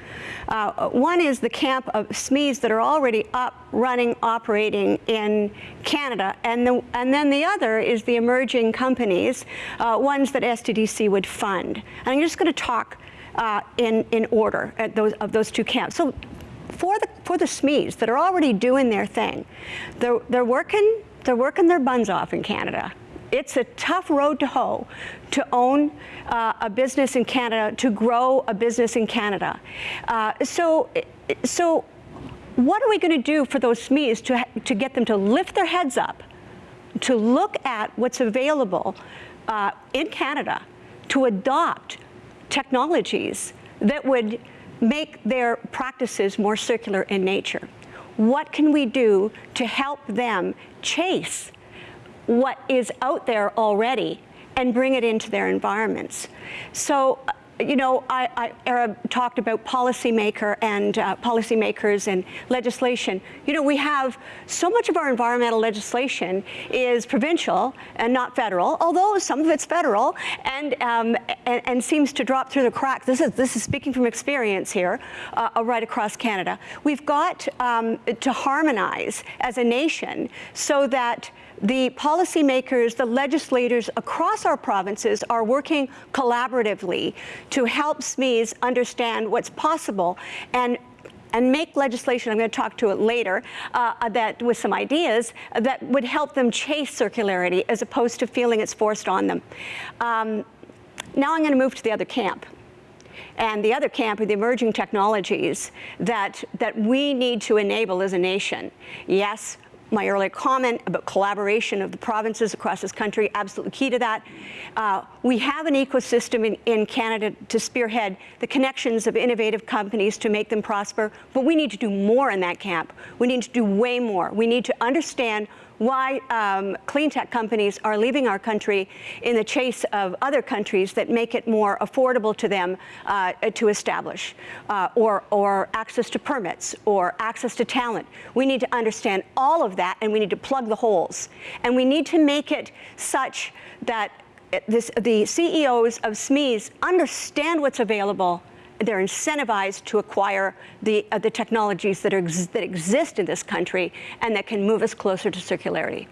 Uh, one is the camp of SMEs that are already up, running, operating in Canada, and, the, and then the other is the emerging companies, uh, ones that SDTC would fund. And I'm just going to talk uh, in, in order at those, of those two camps. So for the, for the SMEs that are already doing their thing, they're, they're, working, they're working their buns off in Canada it's a tough road to hoe to own uh, a business in Canada, to grow a business in Canada. Uh, so, so what are we going to do for those SMEs to, to get them to lift their heads up, to look at what's available uh, in Canada, to adopt technologies that would make their practices more circular in nature? What can we do to help them chase what is out there already and bring it into their environments. So you know, I, I, Arab talked about policymaker and uh, policymakers and legislation. You know, we have so much of our environmental legislation is provincial and not federal, although some of it's federal and, um, and, and, seems to drop through the cracks. This is, this is speaking from experience here, uh, uh right across Canada. We've got um, to harmonize as a nation so that the policymakers, the legislators across our provinces are working collaboratively to help SMEs understand what's possible and and make legislation, I'm going to talk to it later, uh, that with some ideas that would help them chase circularity as opposed to feeling it's forced on them. Um, now I'm going to move to the other camp. And the other camp are the emerging technologies that, that we need to enable as a nation. Yes, my earlier comment about collaboration of the provinces across this country, absolutely key to that. Uh, we have an ecosystem in, in Canada to spearhead the connections of innovative companies to make them prosper, but we need to do more in that camp. We need to do way more. We need to understand why um, clean tech companies are leaving our country in the chase of other countries that make it more affordable to them uh, to establish, uh, or, or access to permits, or access to talent. We need to understand all of that, and we need to plug the holes. And we need to make it such that this, the CEOs of SMEs understand what's available they're incentivized to acquire the, uh, the technologies that, are ex that exist in this country and that can move us closer to circularity.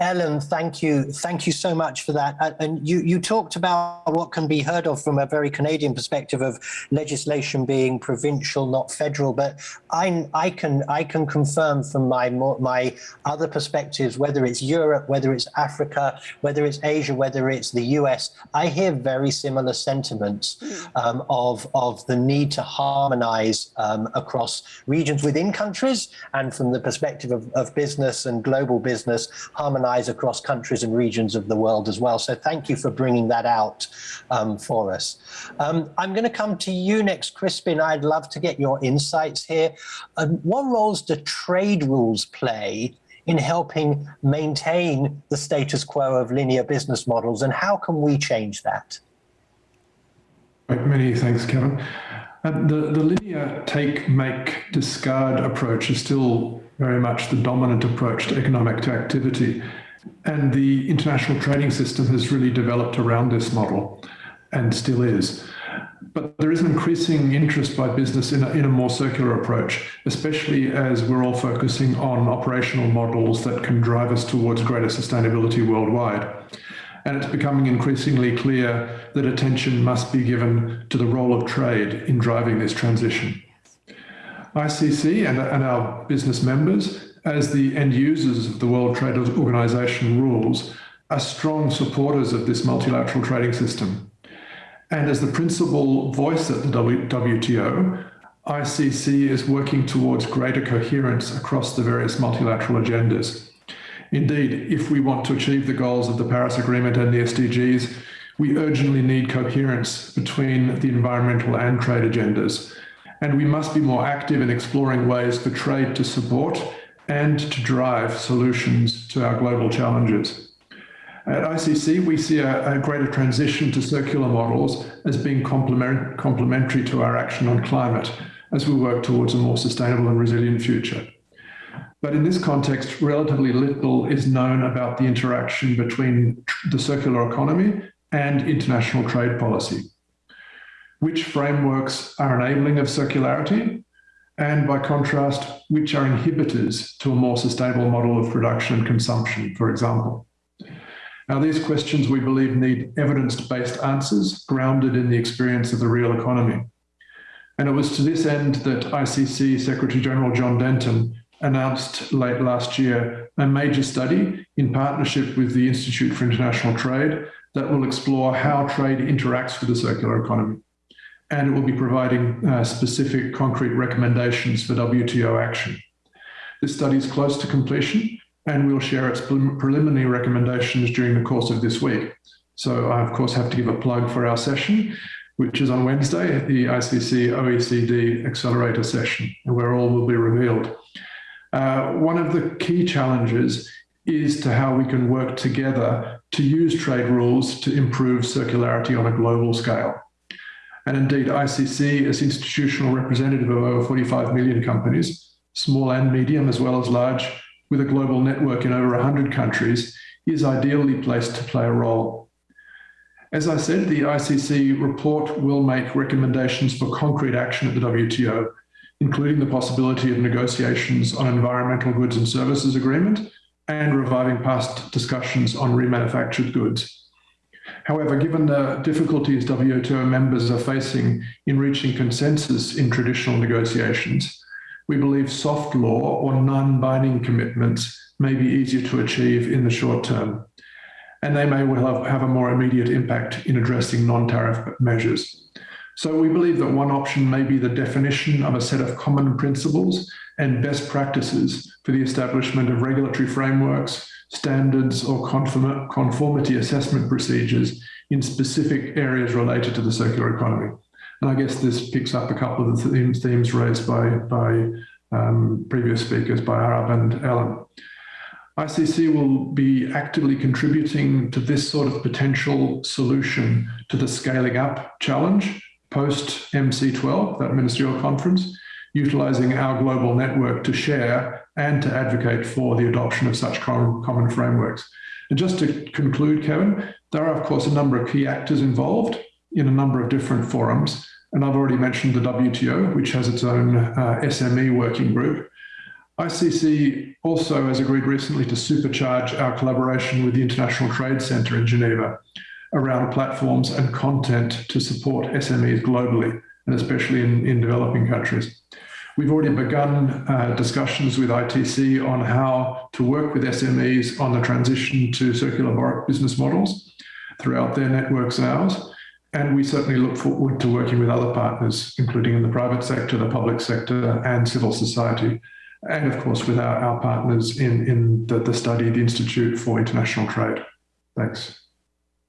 Ellen, thank you. Thank you so much for that. And you, you talked about what can be heard of from a very Canadian perspective of legislation being provincial, not federal. But I, I can I can confirm from my my other perspectives, whether it's Europe, whether it's Africa, whether it's Asia, whether it's the US, I hear very similar sentiments um, of of the need to harmonize um, across regions within countries and from the perspective of, of business and global business, harmonize across countries and regions of the world as well. So thank you for bringing that out um, for us. Um, I'm going to come to you next, Crispin. I'd love to get your insights here. Um, what roles do trade rules play in helping maintain the status quo of linear business models and how can we change that? Many thanks, Kevin. Uh, the, the linear take, make, discard approach is still very much the dominant approach to economic activity. And the international trading system has really developed around this model and still is. But there is an increasing interest by business in a, in a more circular approach, especially as we're all focusing on operational models that can drive us towards greater sustainability worldwide. And it's becoming increasingly clear that attention must be given to the role of trade in driving this transition. ICC and, and our business members, as the end users of the World Trade Organization rules, are strong supporters of this multilateral trading system. And as the principal voice at the WTO, ICC is working towards greater coherence across the various multilateral agendas. Indeed, if we want to achieve the goals of the Paris Agreement and the SDGs, we urgently need coherence between the environmental and trade agendas and we must be more active in exploring ways for trade to support and to drive solutions to our global challenges. At ICC, we see a, a greater transition to circular models as being complement, complementary to our action on climate as we work towards a more sustainable and resilient future. But in this context, relatively little is known about the interaction between the circular economy and international trade policy which frameworks are enabling of circularity, and by contrast, which are inhibitors to a more sustainable model of production and consumption, for example. Now, these questions we believe need evidence-based answers grounded in the experience of the real economy. And it was to this end that ICC Secretary General John Denton announced late last year a major study in partnership with the Institute for International Trade that will explore how trade interacts with the circular economy and it will be providing uh, specific concrete recommendations for WTO action. This study is close to completion and we'll share its preliminary recommendations during the course of this week. So I, of course, have to give a plug for our session, which is on Wednesday, the ICC OECD Accelerator session, where all will be revealed. Uh, one of the key challenges is to how we can work together to use trade rules to improve circularity on a global scale. And indeed, ICC, as institutional representative of over 45 million companies, small and medium as well as large, with a global network in over 100 countries, is ideally placed to play a role. As I said, the ICC report will make recommendations for concrete action at the WTO, including the possibility of negotiations on environmental goods and services agreement and reviving past discussions on remanufactured goods. However, given the difficulties WTO members are facing in reaching consensus in traditional negotiations, we believe soft law or non-binding commitments may be easier to achieve in the short term, and they may well have, a more immediate impact in addressing non-tariff measures. So we believe that one option may be the definition of a set of common principles and best practices for the establishment of regulatory frameworks, standards or conformity assessment procedures in specific areas related to the circular economy. And I guess this picks up a couple of the themes, raised by, by um, previous speakers, by Arab and Alan. ICC will be actively contributing to this sort of potential solution to the scaling up challenge post MC12, that ministerial conference, utilizing our global network to share and to advocate for the adoption of such common frameworks. And just to conclude, Kevin, there are, of course, a number of key actors involved in a number of different forums. And I've already mentioned the WTO, which has its own uh, SME working group. ICC also has agreed recently to supercharge our collaboration with the International Trade Center in Geneva around platforms and content to support SMEs globally, and especially in, in developing countries. We've already begun uh, discussions with ITC on how to work with SMEs on the transition to circular business models throughout their networks and ours. And we certainly look forward to working with other partners, including in the private sector, the public sector, and civil society. And of course, with our, our partners in, in the, the study, the Institute for International Trade. Thanks.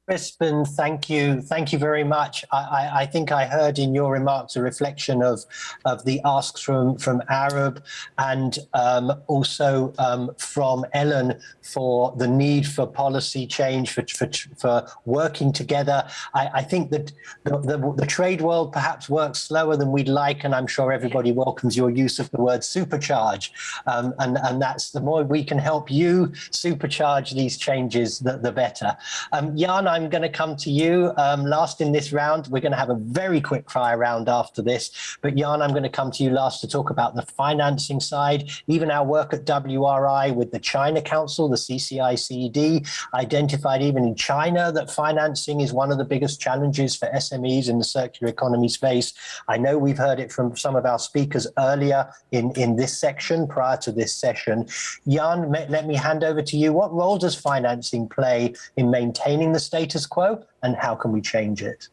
Crispin, thank you. Thank you very much. I, I, I, think I heard in your remarks a reflection of, of the asks from, from Arab and um, also um, from Ellen for the need for policy change, for, for, for working together. I, I think that the, the, the, trade world perhaps works slower than we'd like, and I'm sure everybody welcomes your use of the word supercharge. Um, and, and that's the more we can help you supercharge these changes, the, the better. Um, Jan, I I'm going to come to you um, last in this round. We're going to have a very quick fire round after this. But Jan, I'm going to come to you last to talk about the financing side. Even our work at WRI with the China Council, the CCICED, identified even in China that financing is one of the biggest challenges for SMEs in the circular economy space. I know we've heard it from some of our speakers earlier in, in this section prior to this session. Jan, let me hand over to you. What role does financing play in maintaining the state status quo and how can we change it?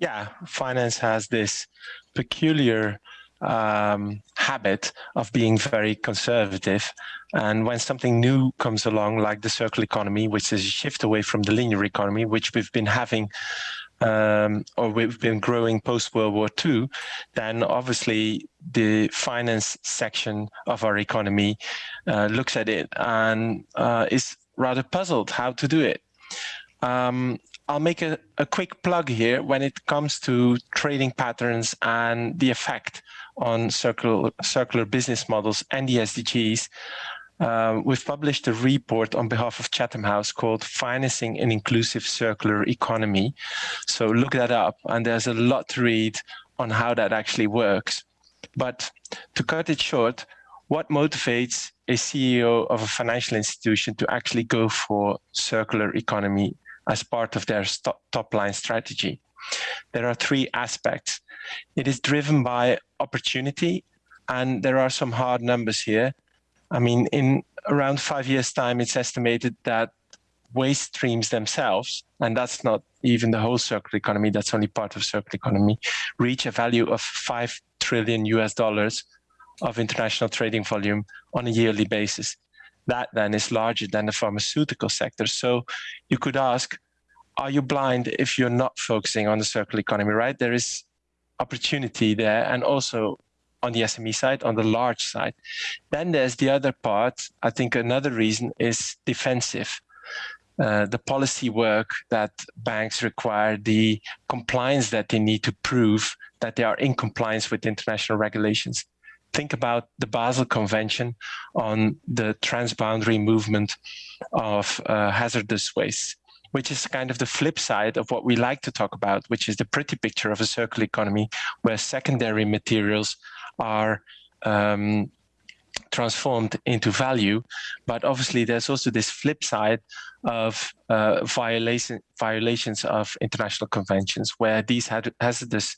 Yeah, finance has this peculiar um, habit of being very conservative. And when something new comes along, like the circular economy, which is a shift away from the linear economy, which we've been having um, or we've been growing post World War II, then obviously the finance section of our economy uh, looks at it and uh, is rather puzzled how to do it. Um, I'll make a, a, quick plug here when it comes to trading patterns and the effect on circular, circular business models and the SDGs. Uh, we've published a report on behalf of Chatham House called Financing an Inclusive Circular Economy. So look that up, and there's a lot to read on how that actually works. But to cut it short, what motivates a CEO of a financial institution to actually go for circular economy as part of their top line strategy. There are three aspects. It is driven by opportunity, and there are some hard numbers here. I mean, in around five years' time, it's estimated that waste streams themselves, and that's not even the whole circular economy, that's only part of circular economy, reach a value of 5 trillion US dollars of international trading volume on a yearly basis that then is larger than the pharmaceutical sector. So you could ask, are you blind if you're not focusing on the circular economy, right? There is opportunity there and also on the SME side, on the large side. Then there's the other part. I think another reason is defensive. Uh, the policy work that banks require, the compliance that they need to prove that they are in compliance with international regulations think about the Basel Convention on the transboundary movement of uh, hazardous waste, which is kind of the flip side of what we like to talk about, which is the pretty picture of a circular economy where secondary materials are um, transformed into value. But obviously, there's also this flip side of uh, violation, violations of international conventions where these hazardous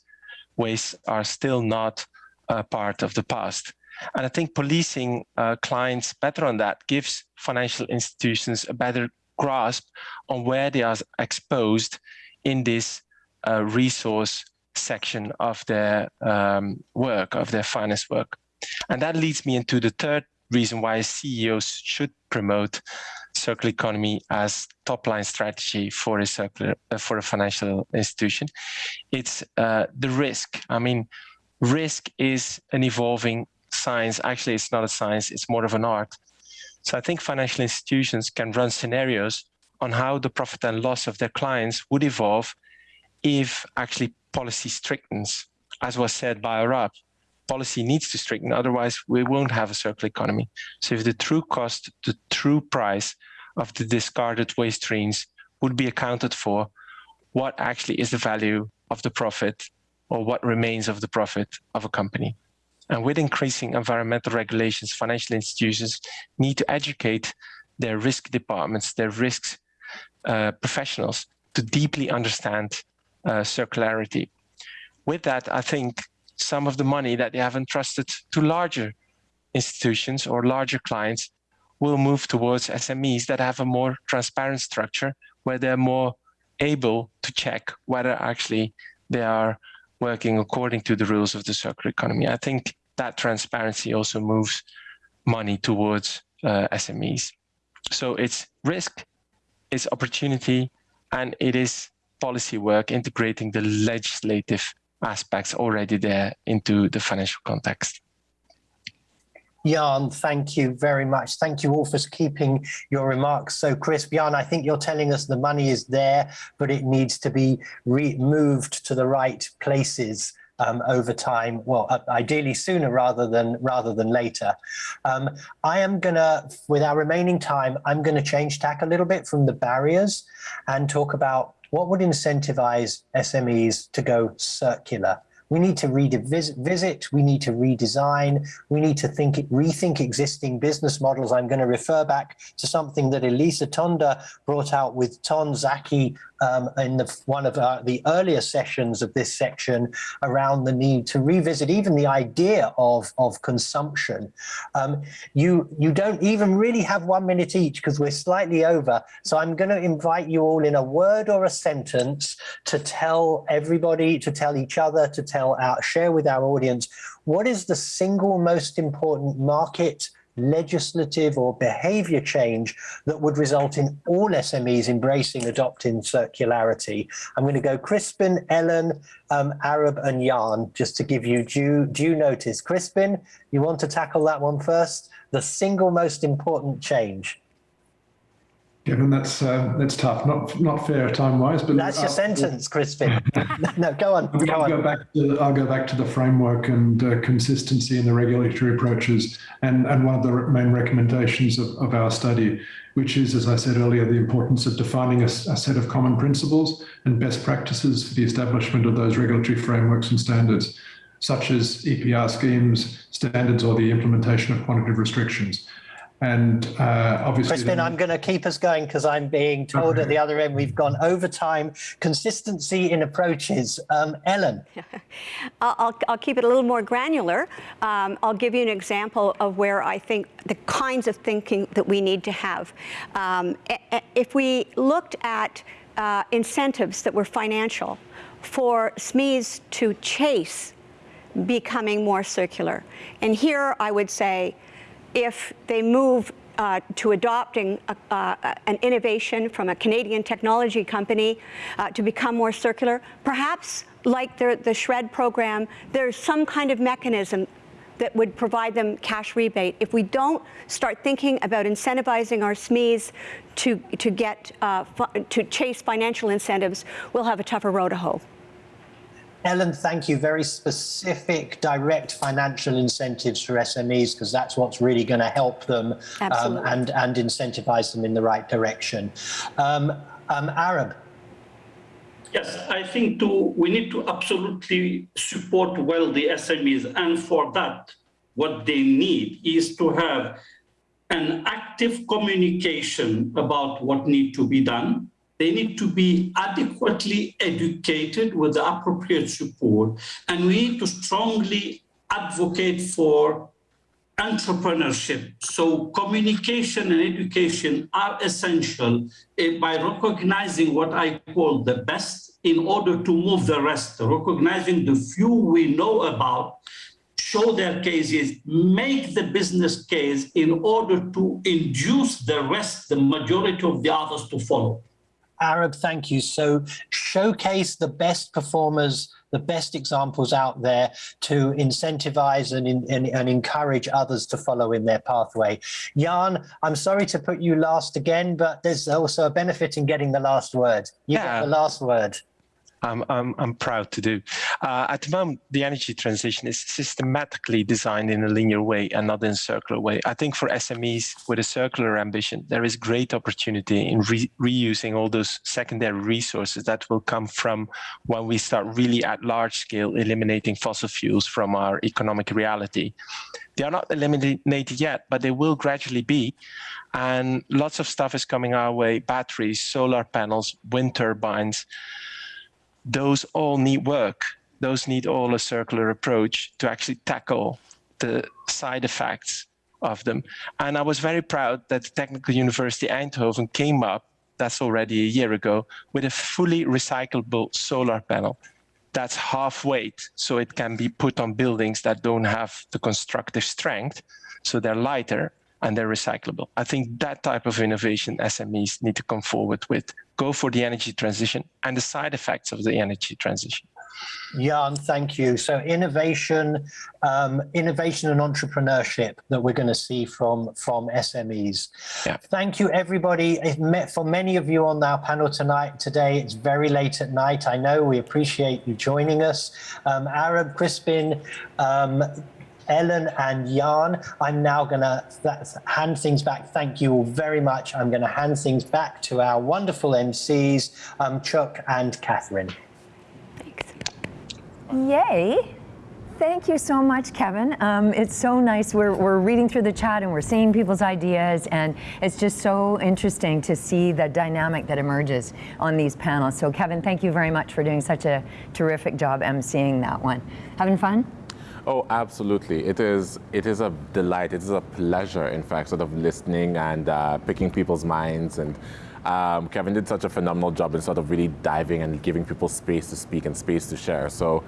wastes are still not uh, part of the past. And I think policing uh, clients better on that gives financial institutions a better grasp on where they are exposed in this uh, resource section of their um, work, of their finance work. And that leads me into the third reason why CEOs should promote circular economy as top line strategy for a circular uh, for a financial institution. It's uh, the risk. I mean, risk is an evolving science. Actually, it's not a science; it's more of an art. So I think financial institutions can run scenarios on how the profit and loss of their clients would evolve if actually policy strictens, as was said by Arab. Policy needs to stricten, otherwise we won't have a circular economy. So if the true cost, the true price of the discarded waste streams would be accounted for, what actually is the value of the profit or what remains of the profit of a company. And with increasing environmental regulations, financial institutions need to educate their risk departments, their risk uh, professionals to deeply understand uh, circularity. With that, I think some of the money that they have entrusted to larger institutions or larger clients will move towards SMEs that have a more transparent structure where they're more able to check whether actually they are working according to the rules of the circular economy. I think that transparency also moves money towards uh, SMEs. So it's risk, it's opportunity, and it is policy work integrating the legislative aspects already there into the financial context. Jan, thank you very much. Thank you all for keeping your remarks so crisp. Jan, I think you're telling us the money is there, but it needs to be moved to the right places um, over time, well, uh, ideally sooner rather than rather than later. Um, I am gonna, with our remaining time, I'm gonna change tack a little bit from the barriers and talk about what would incentivize SMEs to go circular. We need to revisit, we need to redesign, we need to think, rethink existing business models. I'm going to refer back to something that Elisa Tonda brought out with Tom Szaky um, in the, one of uh, the earlier sessions of this section around the need to revisit even the idea of, of consumption. Um, you, you don't even really have one minute each because we're slightly over. So I'm going to invite you all in a word or a sentence to tell everybody, to tell each other, to tell our, share with our audience, what is the single most important market legislative or behavior change that would result in all SMEs embracing adopting circularity. I'm going to go Crispin, Ellen, um, Arab and Jan, just to give you due, due notice. Crispin, you want to tackle that one first? The single most important change. Given that's uh, that's tough, not not fair time wise, but that's your sentence, Crispin. no, go on. Go I'll on. go back to I'll go back to the framework and uh, consistency in the regulatory approaches, and and one of the main recommendations of, of our study, which is, as I said earlier, the importance of defining a, a set of common principles and best practices for the establishment of those regulatory frameworks and standards, such as EPR schemes, standards, or the implementation of quantitative restrictions. And uh, obviously, Crispin, I'm going to keep us going because I'm being told okay. at the other end we've gone over time. Consistency in approaches. Um, Ellen. I'll, I'll keep it a little more granular. Um, I'll give you an example of where I think the kinds of thinking that we need to have. Um, if we looked at uh, incentives that were financial for SMEs to chase becoming more circular, and here I would say if they move uh, to adopting a, uh, an innovation from a Canadian technology company uh, to become more circular, perhaps like the, the SHRED program, there's some kind of mechanism that would provide them cash rebate. If we don't start thinking about incentivizing our SMEs to, to, get, uh, to chase financial incentives, we'll have a tougher road to hoe. Ellen, thank you. Very specific, direct financial incentives for SMEs, because that's what's really going to help them um, and, and incentivize them in the right direction. Um, um, Arab. Yes, I think to, we need to absolutely support well the SMEs. And for that, what they need is to have an active communication about what needs to be done they need to be adequately educated with the appropriate support. And we need to strongly advocate for entrepreneurship. So communication and education are essential eh, by recognizing what I call the best in order to move the rest, recognizing the few we know about, show their cases, make the business case in order to induce the rest, the majority of the others to follow. Arab, thank you. So showcase the best performers the best examples out there to incentivize and, and, and, encourage others to follow in their pathway. Jan, I'm sorry to put you last again, but there's also a benefit in getting the last word. You yeah. get the last word. I'm, I'm, I'm proud to do. Uh, at the moment, the energy transition is systematically designed in a linear way and not in a circular way. I think for SMEs with a circular ambition, there is great opportunity in re reusing all those secondary resources that will come from when we start really at large scale eliminating fossil fuels from our economic reality. They are not eliminated yet, but they will gradually be. And lots of stuff is coming our way, batteries, solar panels, wind turbines, those all need work. Those need all a circular approach to actually tackle the side effects of them. And I was very proud that the Technical University Eindhoven came up, that's already a year ago, with a fully recyclable solar panel that's half weight, so it can be put on buildings that don't have the constructive strength, so they're lighter and they're recyclable. I think that type of innovation SMEs need to come forward with. Go for the energy transition and the side effects of the energy transition. Jan, thank you. So innovation, um, innovation and entrepreneurship that we're going to see from from SMEs. Yeah. Thank you, everybody. For many of you on our panel tonight, today, it's very late at night. I know we appreciate you joining us. Um, Arab Crispin, um, Ellen and Jan. I'm now going to hand things back. Thank you all very much. I'm going to hand things back to our wonderful MCs, um, Chuck and Catherine. Thanks. Yay. Thank you so much, Kevin. Um, it's so nice. We're, we're reading through the chat and we're seeing people's ideas, and it's just so interesting to see the dynamic that emerges on these panels. So, Kevin, thank you very much for doing such a terrific job emceeing that one. Having fun? Oh, absolutely. It is, it is a delight. It is a pleasure, in fact, sort of listening and uh, picking people's minds. And um, Kevin did such a phenomenal job in sort of really diving and giving people space to speak and space to share. So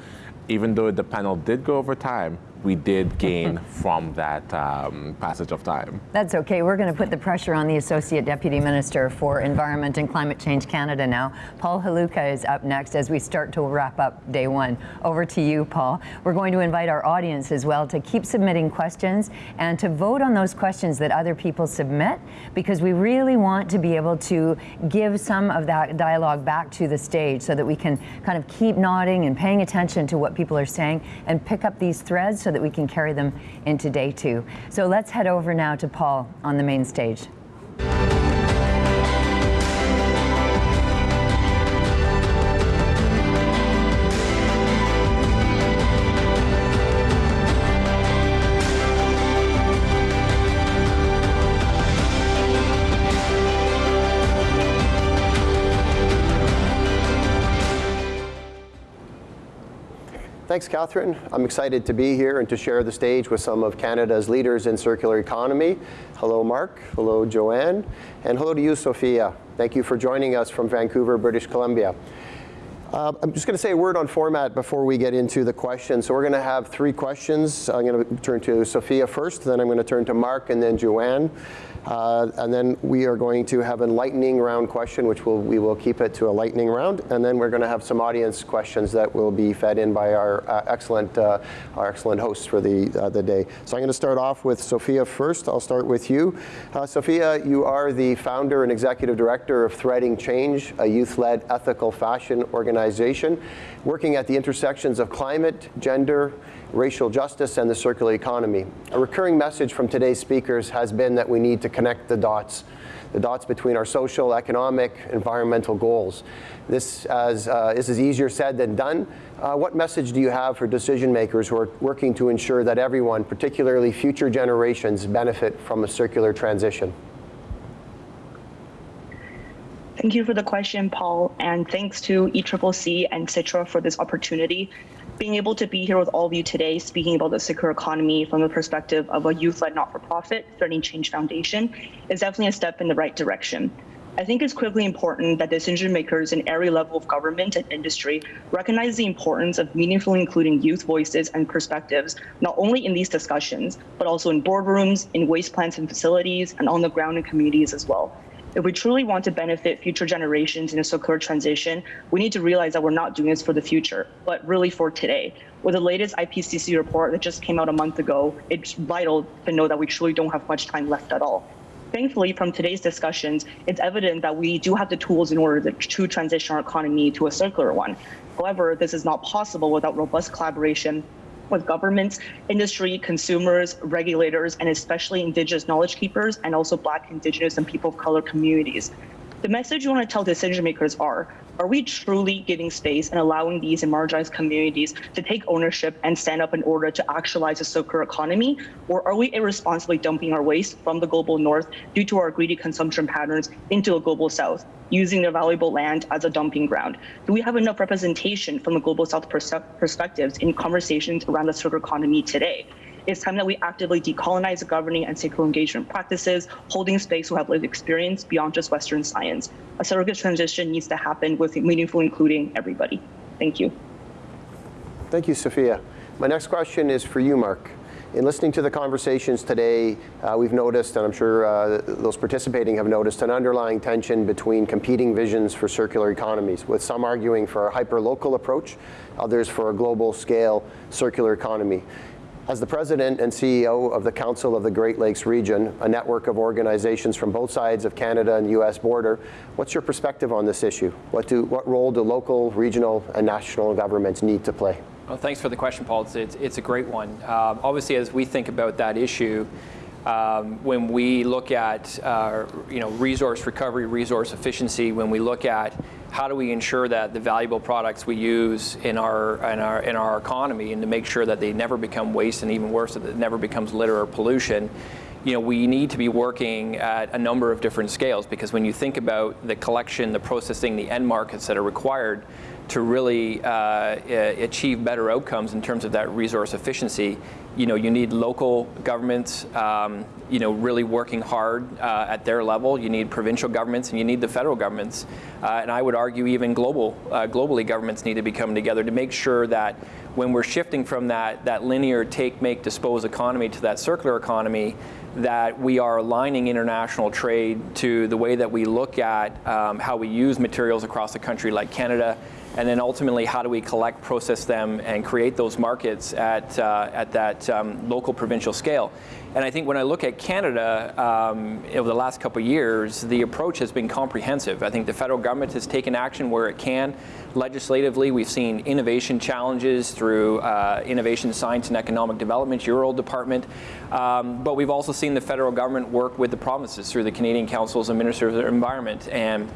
even though the panel did go over time, we did gain from that um, passage of time. That's okay. We're going to put the pressure on the Associate Deputy Minister for Environment and Climate Change Canada now. Paul Halucha is up next as we start to wrap up day one. Over to you, Paul. We're going to invite our audience as well to keep submitting questions and to vote on those questions that other people submit because we really want to be able to give some of that dialogue back to the stage so that we can kind of keep nodding and paying attention to what people are saying and pick up these threads so that we can carry them into day two. So let's head over now to Paul on the main stage. Thanks, Catherine. I'm excited to be here and to share the stage with some of Canada's leaders in circular economy. Hello, Mark. Hello, Joanne. And hello to you, Sophia. Thank you for joining us from Vancouver, British Columbia. Uh, I'm just going to say a word on format before we get into the questions. So we're going to have three questions. I'm going to turn to Sophia first, then I'm going to turn to Mark, and then Joanne. Uh, and then we are going to have a lightning round question, which we'll, we will keep it to a lightning round. And then we're going to have some audience questions that will be fed in by our uh, excellent, uh, our excellent hosts for the, uh, the day. So I'm going to start off with Sophia first. I'll start with you. Uh, Sophia, you are the founder and executive director of Threading Change, a youth-led ethical fashion organization working at the intersections of climate, gender, racial justice, and the circular economy. A recurring message from today's speakers has been that we need to connect the dots, the dots between our social, economic, environmental goals. This, as, uh, this is easier said than done. Uh, what message do you have for decision makers who are working to ensure that everyone, particularly future generations, benefit from a circular transition? Thank you for the question, Paul, and thanks to ECCC and Sitra for this opportunity. being able to be here with all of you today, speaking about the circular economy from the perspective of a youth-led not-for-profit, Threading Change Foundation, is definitely a step in the right direction. I think it's critically important that decision makers in every level of government and industry recognize the importance of meaningfully including youth voices and perspectives, not only in these discussions, but also in boardrooms, in waste plants and facilities, and on the ground in communities as well. If we truly want to benefit future generations in a circular transition, we need to realize that we're not doing this for the future, but really for today. With the latest IPCC report that just came out a month ago, it's vital to know that we truly don't have much time left at all. Thankfully, from today's discussions, it's evident that we do have the tools in order to transition our economy to a circular one. However, this is not possible without robust collaboration with governments, industry, consumers, regulators, and especially indigenous knowledge keepers, and also Black, Indigenous, and people of color communities. The message you want to tell decision makers are, are we truly giving space and allowing these marginalized communities to take ownership and stand up in order to actualize a circular economy? Or are we irresponsibly dumping our waste from the global north due to our greedy consumption patterns into a global south, using their valuable land as a dumping ground? Do we have enough representation from the global south perspectives in conversations around the circular economy today? It's time that we actively decolonize the governing and stakeholder engagement practices, holding space who have lived experience beyond just Western science. A surrogate transition needs to happen with meaningful including everybody. Thank you. Thank you, Sophia. My next question is for you, Mark. In listening to the conversations today, uh, we've noticed, and I'm sure uh, those participating have noticed, an underlying tension between competing visions for circular economies, with some arguing for a hyper-local approach, others for a global scale circular economy. As the president and CEO of the Council of the Great Lakes Region, a network of organizations from both sides of Canada and US border, what's your perspective on this issue? What, do, what role do local, regional, and national governments need to play? Well, thanks for the question, Paul. It's, it's, it's a great one. Um, obviously, as we think about that issue, um, when we look at uh, you know resource recovery, resource efficiency, when we look at how do we ensure that the valuable products we use in our in our in our economy and to make sure that they never become waste and even worse that it never becomes litter or pollution you know, we need to be working at a number of different scales. Because when you think about the collection, the processing, the end markets that are required to really uh, achieve better outcomes in terms of that resource efficiency, you know, you need local governments, um, you know, really working hard uh, at their level. You need provincial governments and you need the federal governments. Uh, and I would argue even global, uh, globally governments need to be coming together to make sure that when we're shifting from that, that linear take, make, dispose economy to that circular economy, that we are aligning international trade to the way that we look at um, how we use materials across the country like Canada and then ultimately how do we collect, process them, and create those markets at, uh, at that um, local provincial scale. And I think when I look at Canada um, over the last couple of years, the approach has been comprehensive. I think the federal government has taken action where it can. Legislatively, we've seen innovation challenges through uh, Innovation, Science and Economic Development, your old department. Um, but we've also seen the federal government work with the provinces through the Canadian Councils and Ministers of the Environment and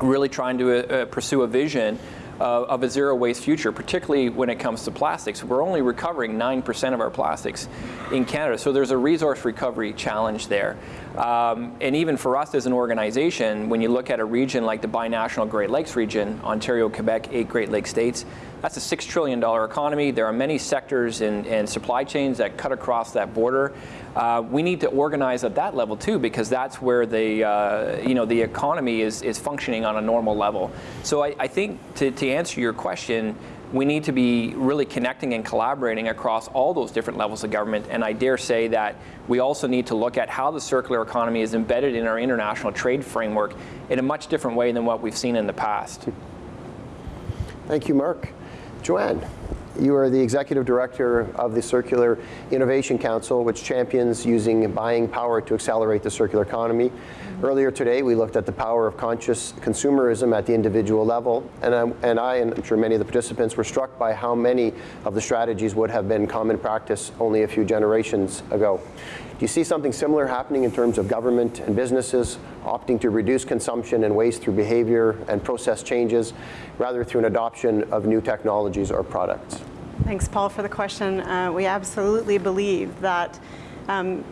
really trying to uh, pursue a vision uh, of a zero waste future, particularly when it comes to plastics. We're only recovering 9% of our plastics in Canada, so there's a resource recovery challenge there. Um, and even for us as an organization, when you look at a region like the binational Great Lakes region, Ontario, Quebec, eight Great Lakes states, that's a $6 trillion economy. There are many sectors and, supply chains that cut across that border. Uh, we need to organize at that level too, because that's where the uh, you know the economy is is functioning on a normal level. So I, I think to, to answer your question, we need to be really connecting and collaborating across all those different levels of government. And I dare say that we also need to look at how the circular economy is embedded in our international trade framework in a much different way than what we've seen in the past. Thank you, Mark. Joanne. You are the executive director of the Circular Innovation Council, which champions using buying power to accelerate the circular economy. Earlier today, we looked at the power of conscious consumerism at the individual level, and I, and I, and I'm sure many of the participants were struck by how many of the strategies would have been common practice only a few generations ago. Do you see something similar happening in terms of government and businesses opting to reduce consumption and waste through behavior and process changes, rather through an adoption of new technologies or products? Thanks, Paul, for the question. Uh, we absolutely believe that um,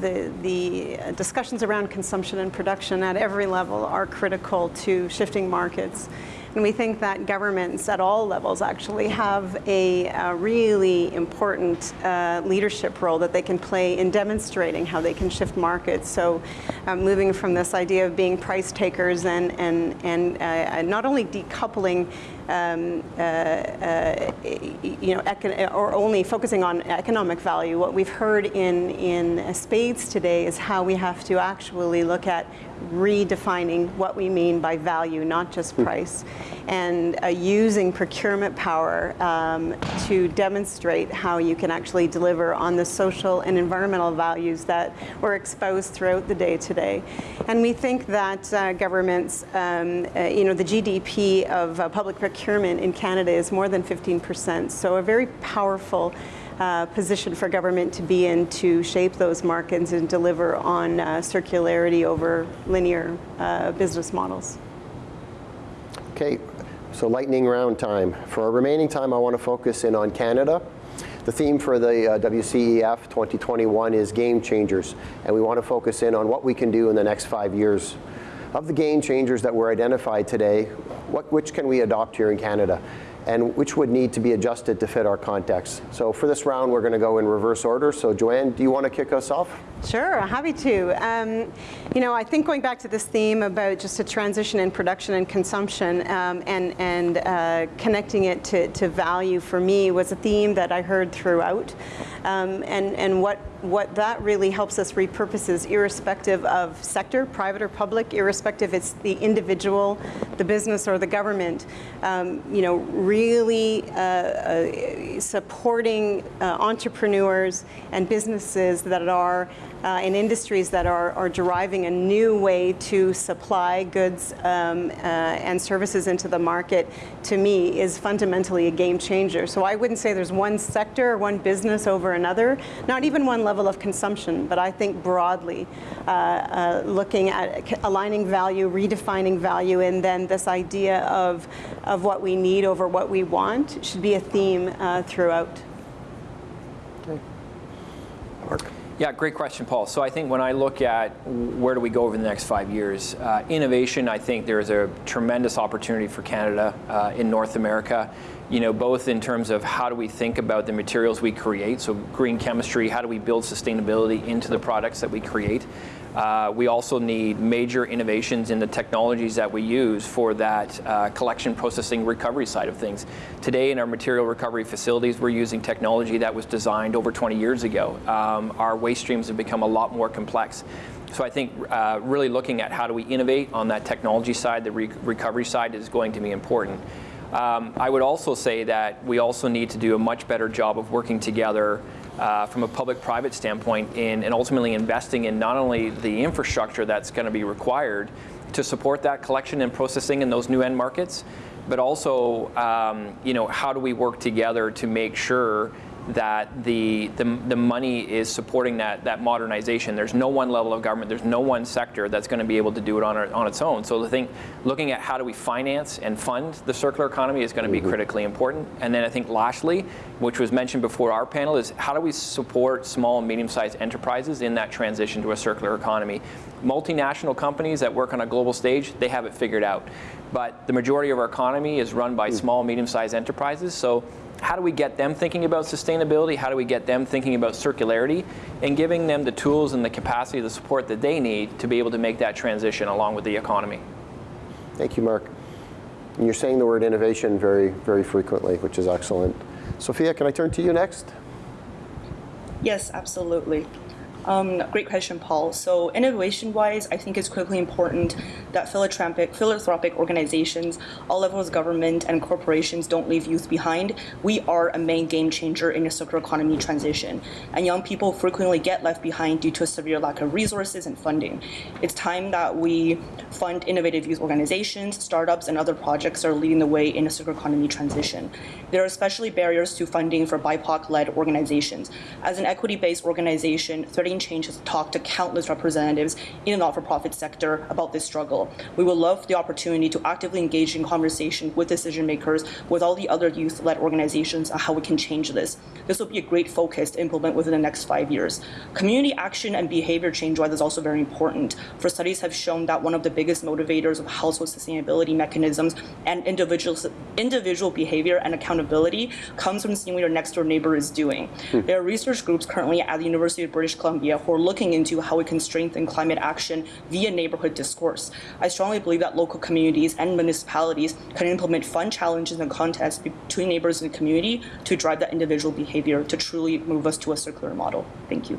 the, the discussions around consumption and production at every level are critical to shifting markets. And we think that governments at all levels actually have a, a really important uh, leadership role that they can play in demonstrating how they can shift markets. So um, moving from this idea of being price takers and, and, and uh, not only decoupling um, uh, uh, you know, or only focusing on economic value. What we've heard in, in spades today is how we have to actually look at redefining what we mean by value, not just hmm. price, and uh, using procurement power um, to demonstrate how you can actually deliver on the social and environmental values that were exposed throughout the day today. And we think that uh, governments, um, uh, you know, the GDP of uh, public procurement in Canada is more than 15%, so a very powerful uh, position for government to be in to shape those markets and deliver on uh, circularity over linear uh, business models. Okay, so lightning round time. For our remaining time, I want to focus in on Canada. The theme for the uh, WCEF 2021 is game changers, and we want to focus in on what we can do in the next five years. Of the game changers that were identified today, what, which can we adopt here in Canada? And which would need to be adjusted to fit our context. So for this round, we're going to go in reverse order. So Joanne, do you want to kick us off? Sure, happy to. Um, you know, I think going back to this theme about just a transition in production and consumption um, and, and uh, connecting it to, to value for me was a theme that I heard throughout. Um, and, and what what that really helps us repurpose is irrespective of sector, private or public, irrespective it's the individual, the business or the government, um, you know, really uh, uh, supporting uh, entrepreneurs and businesses that are uh, in industries that are, are deriving a new way to supply goods um, uh, and services into the market, to me, is fundamentally a game changer. So I wouldn't say there's one sector or one business over another, not even one level of consumption, but I think broadly uh, uh looking at aligning value, redefining value, and then this idea of, of what we need over what we want should be a theme uh, throughout. Okay. Mark. Yeah, great question, Paul. So I think when I look at where do we go over the next five years, uh, innovation, I think there's a tremendous opportunity for Canada uh, in North America. You know, both in terms of how do we think about the materials we create, so green chemistry, how do we build sustainability into the products that we create, uh, we also need major innovations in the technologies that we use for that uh, collection, processing, recovery side of things. Today in our material recovery facilities, we're using technology that was designed over 20 years ago. Um, our waste streams have become a lot more complex. So I think uh, really looking at how do we innovate on that technology side, the re recovery side is going to be important. Um, I would also say that we also need to do a much better job of working together uh, from a public-private standpoint in, and ultimately investing in not only the infrastructure that's going to be required to support that collection and processing in those new end markets, but also, um, you know, how do we work together to make sure that the, the, the, money is supporting that, that modernization. There's no one level of government, there's no one sector that's going to be able to do it on, on its own. So I think looking at how do we finance and fund the circular economy is going to be mm -hmm. critically important. And then I think lastly, which was mentioned before our panel, is how do we support small and medium-sized enterprises in that transition to a circular economy. Multinational companies that work on a global stage, they have it figured out. But the majority of our economy is run by mm. small, medium-sized enterprises. So how do we get them thinking about sustainability? How do we get them thinking about circularity and giving them the tools and the capacity, the support that they need to be able to make that transition along with the economy? Thank you, Mark. And you're saying the word innovation very, very frequently, which is excellent. Sophia, can I turn to you next? Yes, absolutely. Um, great question, Paul. So innovation-wise, I think it's critically important that philanthropic, philanthropic organizations, all levels of government and corporations don't leave youth behind. We are a main game changer in a circular economy transition, and young people frequently get left behind due to a severe lack of resources and funding. It's time that we fund innovative youth organizations, startups, and other projects that are leading the way in a circular economy transition. There are especially barriers to funding for BIPOC-led organizations. As an equity-based organization, Threading Change has talked to countless representatives in the not-for-profit sector about this struggle. We would love the opportunity to actively engage in conversation with decision makers, with all the other youth-led organizations on how we can change this. This will be a great focus to implement within the next five years. Community action and behavior change wise is also very important. For studies have shown that one of the biggest motivators of household sustainability mechanisms and individual, individual behavior and accountability comes from seeing what your next door neighbor is doing. Hmm. There are research groups currently at the University of British Columbia who are looking into how we can strengthen climate action via neighborhood discourse. I strongly believe that local communities and municipalities can implement fun challenges and contests between neighbors in the community to drive that individual behavior to truly move us to a circular model. Thank you.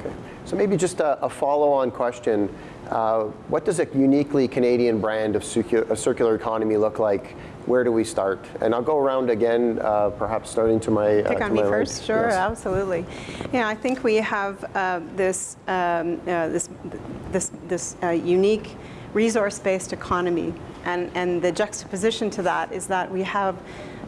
Okay. So maybe just a, a follow-on question. Uh, what does a uniquely Canadian brand of circular economy look like where do we start? And I'll go around again, uh, perhaps starting to my Pick uh, on me right. first. Sure, yes. absolutely. Yeah, I think we have uh, this um, uh, this this this uh, unique resource-based economy, and and the juxtaposition to that is that we have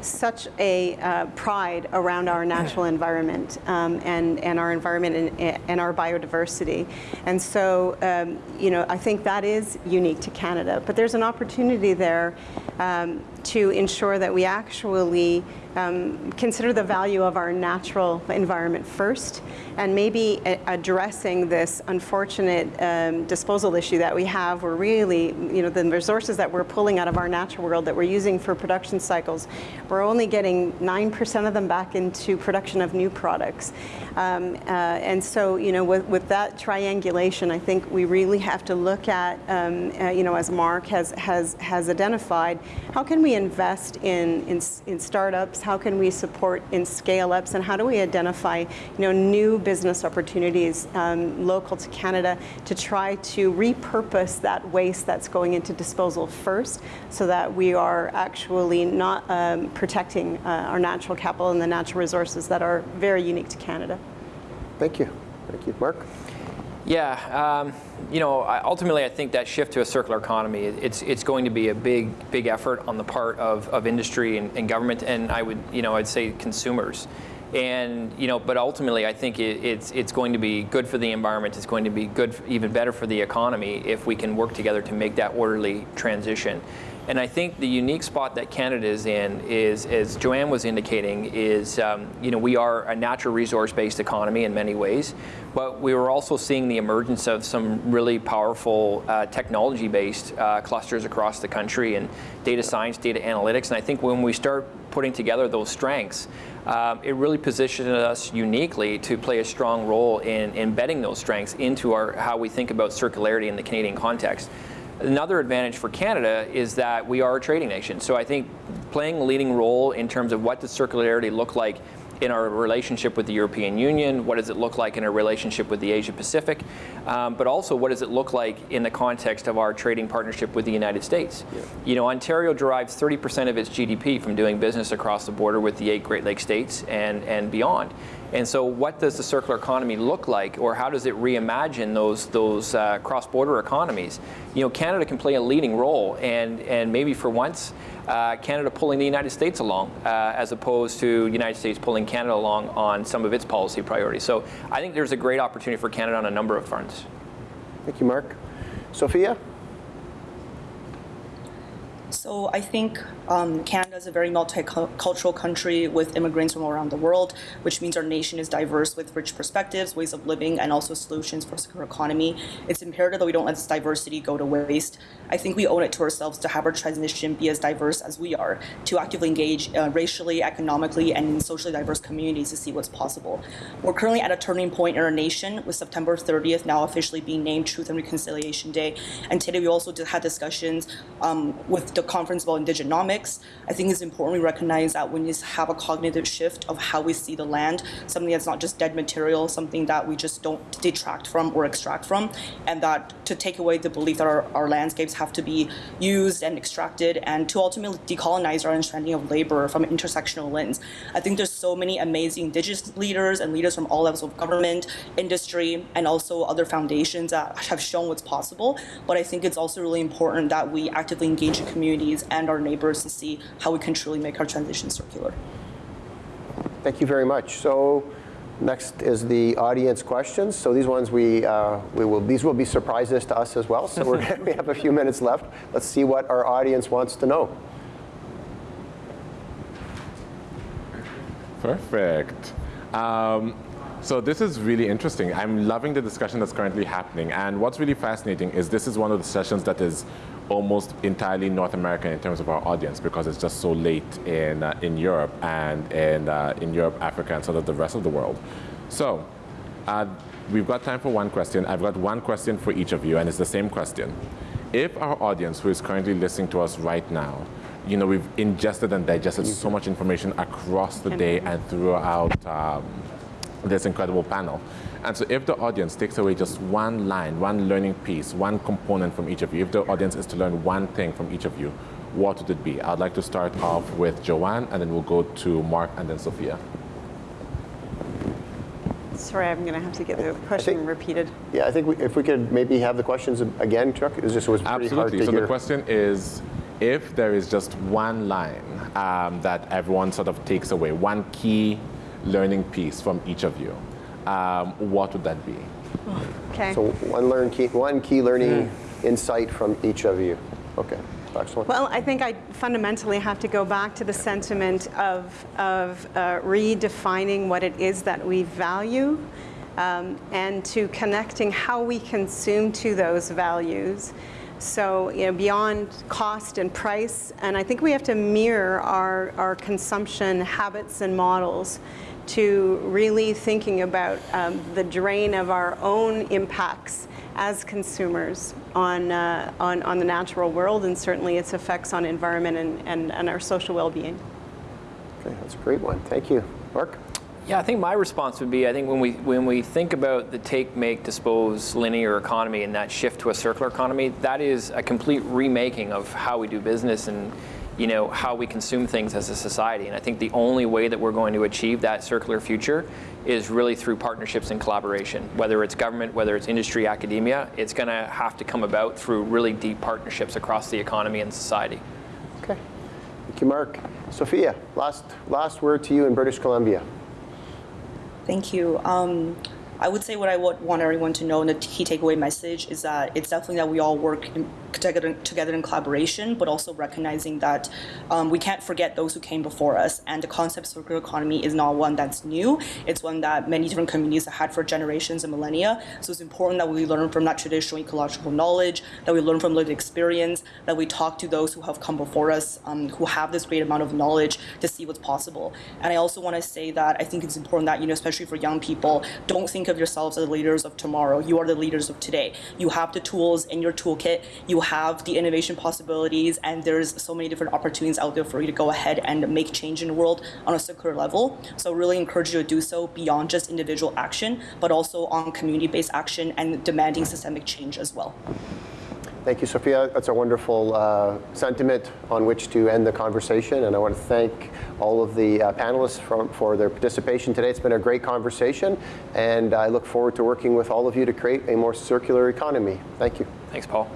such a uh, pride around our natural environment um, and, and our environment and, and, our biodiversity. And so, um, you know, I think that is unique to Canada. But there's an opportunity there um, to ensure that we actually um, consider the value of our natural environment first and maybe addressing this unfortunate um, disposal issue that we have where really, you know, the resources that we're pulling out of our natural world that we're using for production cycles, we're only getting 9% of them back into production of new products. Um, uh, and so, you know, with, with that triangulation, I think we really have to look at, um, uh, you know, as Mark has, has, has identified, how can we invest in, in, in startups? How can we support in scale-ups? And how do we identify, you know, new business opportunities um, local to Canada to try to repurpose that waste that's going into disposal first so that we are actually not um, protecting uh, our natural capital and the natural resources that are very unique to Canada. Thank you. Thank you. Mark? Yeah, um, you know, ultimately, I think that shift to a circular economy, it's it's going to be a big big effort on the part of, of industry and, and government, and I would you know I'd say consumers, and you know, but ultimately, I think it, it's it's going to be good for the environment. It's going to be good, even better for the economy if we can work together to make that orderly transition. And I think the unique spot that Canada is in is, as Joanne was indicating, is um, you know we are a natural resource-based economy in many ways, but we were also seeing the emergence of some really powerful uh, technology-based uh, clusters across the country and data science, data analytics. And I think when we start putting together those strengths, um, it really positioned us uniquely to play a strong role in embedding those strengths into our how we think about circularity in the Canadian context. Another advantage for Canada is that we are a trading nation. So I think playing a leading role in terms of what does circularity look like in our relationship with the European Union, what does it look like in our relationship with the Asia Pacific, um, but also what does it look like in the context of our trading partnership with the United States. Yeah. You know, Ontario derives 30% of its GDP from doing business across the border with the eight Great Lakes states and, and beyond. And so what does the circular economy look like or how does it reimagine those, those uh, cross-border economies? You know, Canada can play a leading role and, and maybe for once, uh, Canada pulling the United States along uh, as opposed to United States pulling Canada along on some of its policy priorities. So I think there's a great opportunity for Canada on a number of fronts. Thank you, Mark. Sophia? So I think um, Canada is a very multicultural country with immigrants from around the world, which means our nation is diverse with rich perspectives, ways of living, and also solutions for a secure economy. It's imperative that we don't let this diversity go to waste. I think we owe it to ourselves to have our transition be as diverse as we are, to actively engage uh, racially, economically, and socially diverse communities to see what's possible. We're currently at a turning point in our nation, with September 30th now officially being named Truth and Reconciliation Day. And today we also had discussions um, with the conference about indigenomics. I think it's important we recognize that when you have a cognitive shift of how we see the land, something that's not just dead material, something that we just don't detract from or extract from, and that to take away the belief that our, our landscapes have to be used and extracted and to ultimately decolonize our understanding of labor from an intersectional lens. I think there's so many amazing indigenous leaders and leaders from all levels of government, industry, and also other foundations that have shown what's possible. But I think it's also really important that we actively engage in communities and our neighbors to see how we can truly make our transition circular. Thank you very much. So Next is the audience questions. So these ones we, uh, we will these will be surprises to us as well. So we're, we have a few minutes left. Let's see what our audience wants to know. Perfect. Um, so this is really interesting. I'm loving the discussion that's currently happening. And what's really fascinating is this is one of the sessions that is almost entirely North American in terms of our audience because it's just so late in, uh, in Europe and in, uh, in Europe, Africa, and sort of the rest of the world. So uh, we've got time for one question. I've got one question for each of you, and it's the same question. If our audience who is currently listening to us right now, you know, we've ingested and digested so much information across the day and throughout um, this incredible panel. And so if the audience takes away just one line, one learning piece, one component from each of you, if the audience is to learn one thing from each of you, what would it be? I'd like to start off with Joanne, and then we'll go to Mark and then Sophia. Sorry, I'm going to have to get the question think, repeated. Yeah, I think we, if we could maybe have the questions again, Chuck. It just it was pretty Absolutely. hard to so hear. the question is, if there is just one line um, that everyone sort of takes away, one key learning piece from each of you, um, what would that be? Okay. So one learn key, one key learning insight from each of you. Okay. Excellent. Well, I think I fundamentally have to go back to the sentiment of, of uh, redefining what it is that we value um, and to connecting how we consume to those values. So you know, beyond cost and price, and I think we have to mirror our, our consumption habits and models to really thinking about um, the drain of our own impacts as consumers on, uh, on, on the natural world and certainly its effects on environment and, and, and our social well-being. Okay, that's a great one. Thank you. Mark? Yeah, I think my response would be I think when we when we think about the take, make, dispose linear economy and that shift to a circular economy, that is a complete remaking of how we do business and you know how we consume things as a society. And I think the only way that we're going to achieve that circular future is really through partnerships and collaboration. Whether it's government, whether it's industry, academia, it's going to have to come about through really deep partnerships across the economy and society. Okay. Thank you, Mark. Sophia, last last word to you in British Columbia. Thank you. Um, I would say what I would want everyone to know, and the key takeaway message is that it's definitely that we all work in, together, together in collaboration, but also recognizing that um, we can't forget those who came before us. And the concept of circular economy is not one that's new. It's one that many different communities have had for generations and millennia. So it's important that we learn from that traditional ecological knowledge, that we learn from lived experience, that we talk to those who have come before us, um, who have this great amount of knowledge to see what's possible. And I also want to say that I think it's important that, you know, especially for young people, don't think of yourselves as the leaders of tomorrow. You are the leaders of today. You have the tools in your toolkit. You have the innovation possibilities, and there's so many different opportunities out there for you to go ahead and make change in the world on a circular level. So really encourage you to do so beyond just individual action, but also on community-based action and demanding systemic change as well. Thank you, Sophia. That's a wonderful uh, sentiment on which to end the conversation. And I want to thank all of the uh, panelists for, for their participation today. It's been a great conversation. And I look forward to working with all of you to create a more circular economy. Thank you. Thanks, Paul.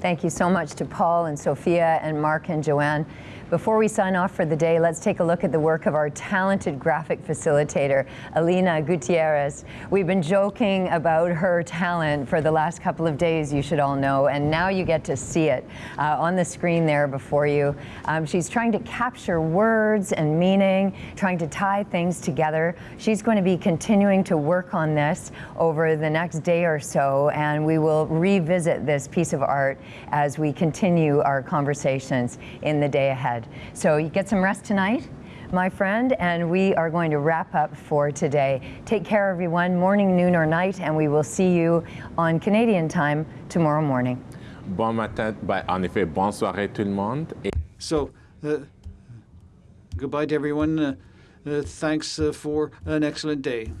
Thank you so much to Paul and Sophia and Mark and Joanne. Before we sign off for the day, let's take a look at the work of our talented graphic facilitator, Alina Gutierrez. We've been joking about her talent for the last couple of days, you should all know, and now you get to see it uh, on the screen there before you. Um, she's trying to capture words and meaning, trying to tie things together. She's going to be continuing to work on this over the next day or so, and we will revisit this piece of art as we continue our conversations in the day ahead. So you get some rest tonight, my friend, and we are going to wrap up for today. Take care, everyone, morning, noon, or night, and we will see you on Canadian time tomorrow morning. Bon matin, ben, en effet, bonne soirée tout le monde. Et So, uh, goodbye to everyone. Uh, uh, thanks uh, for an excellent day.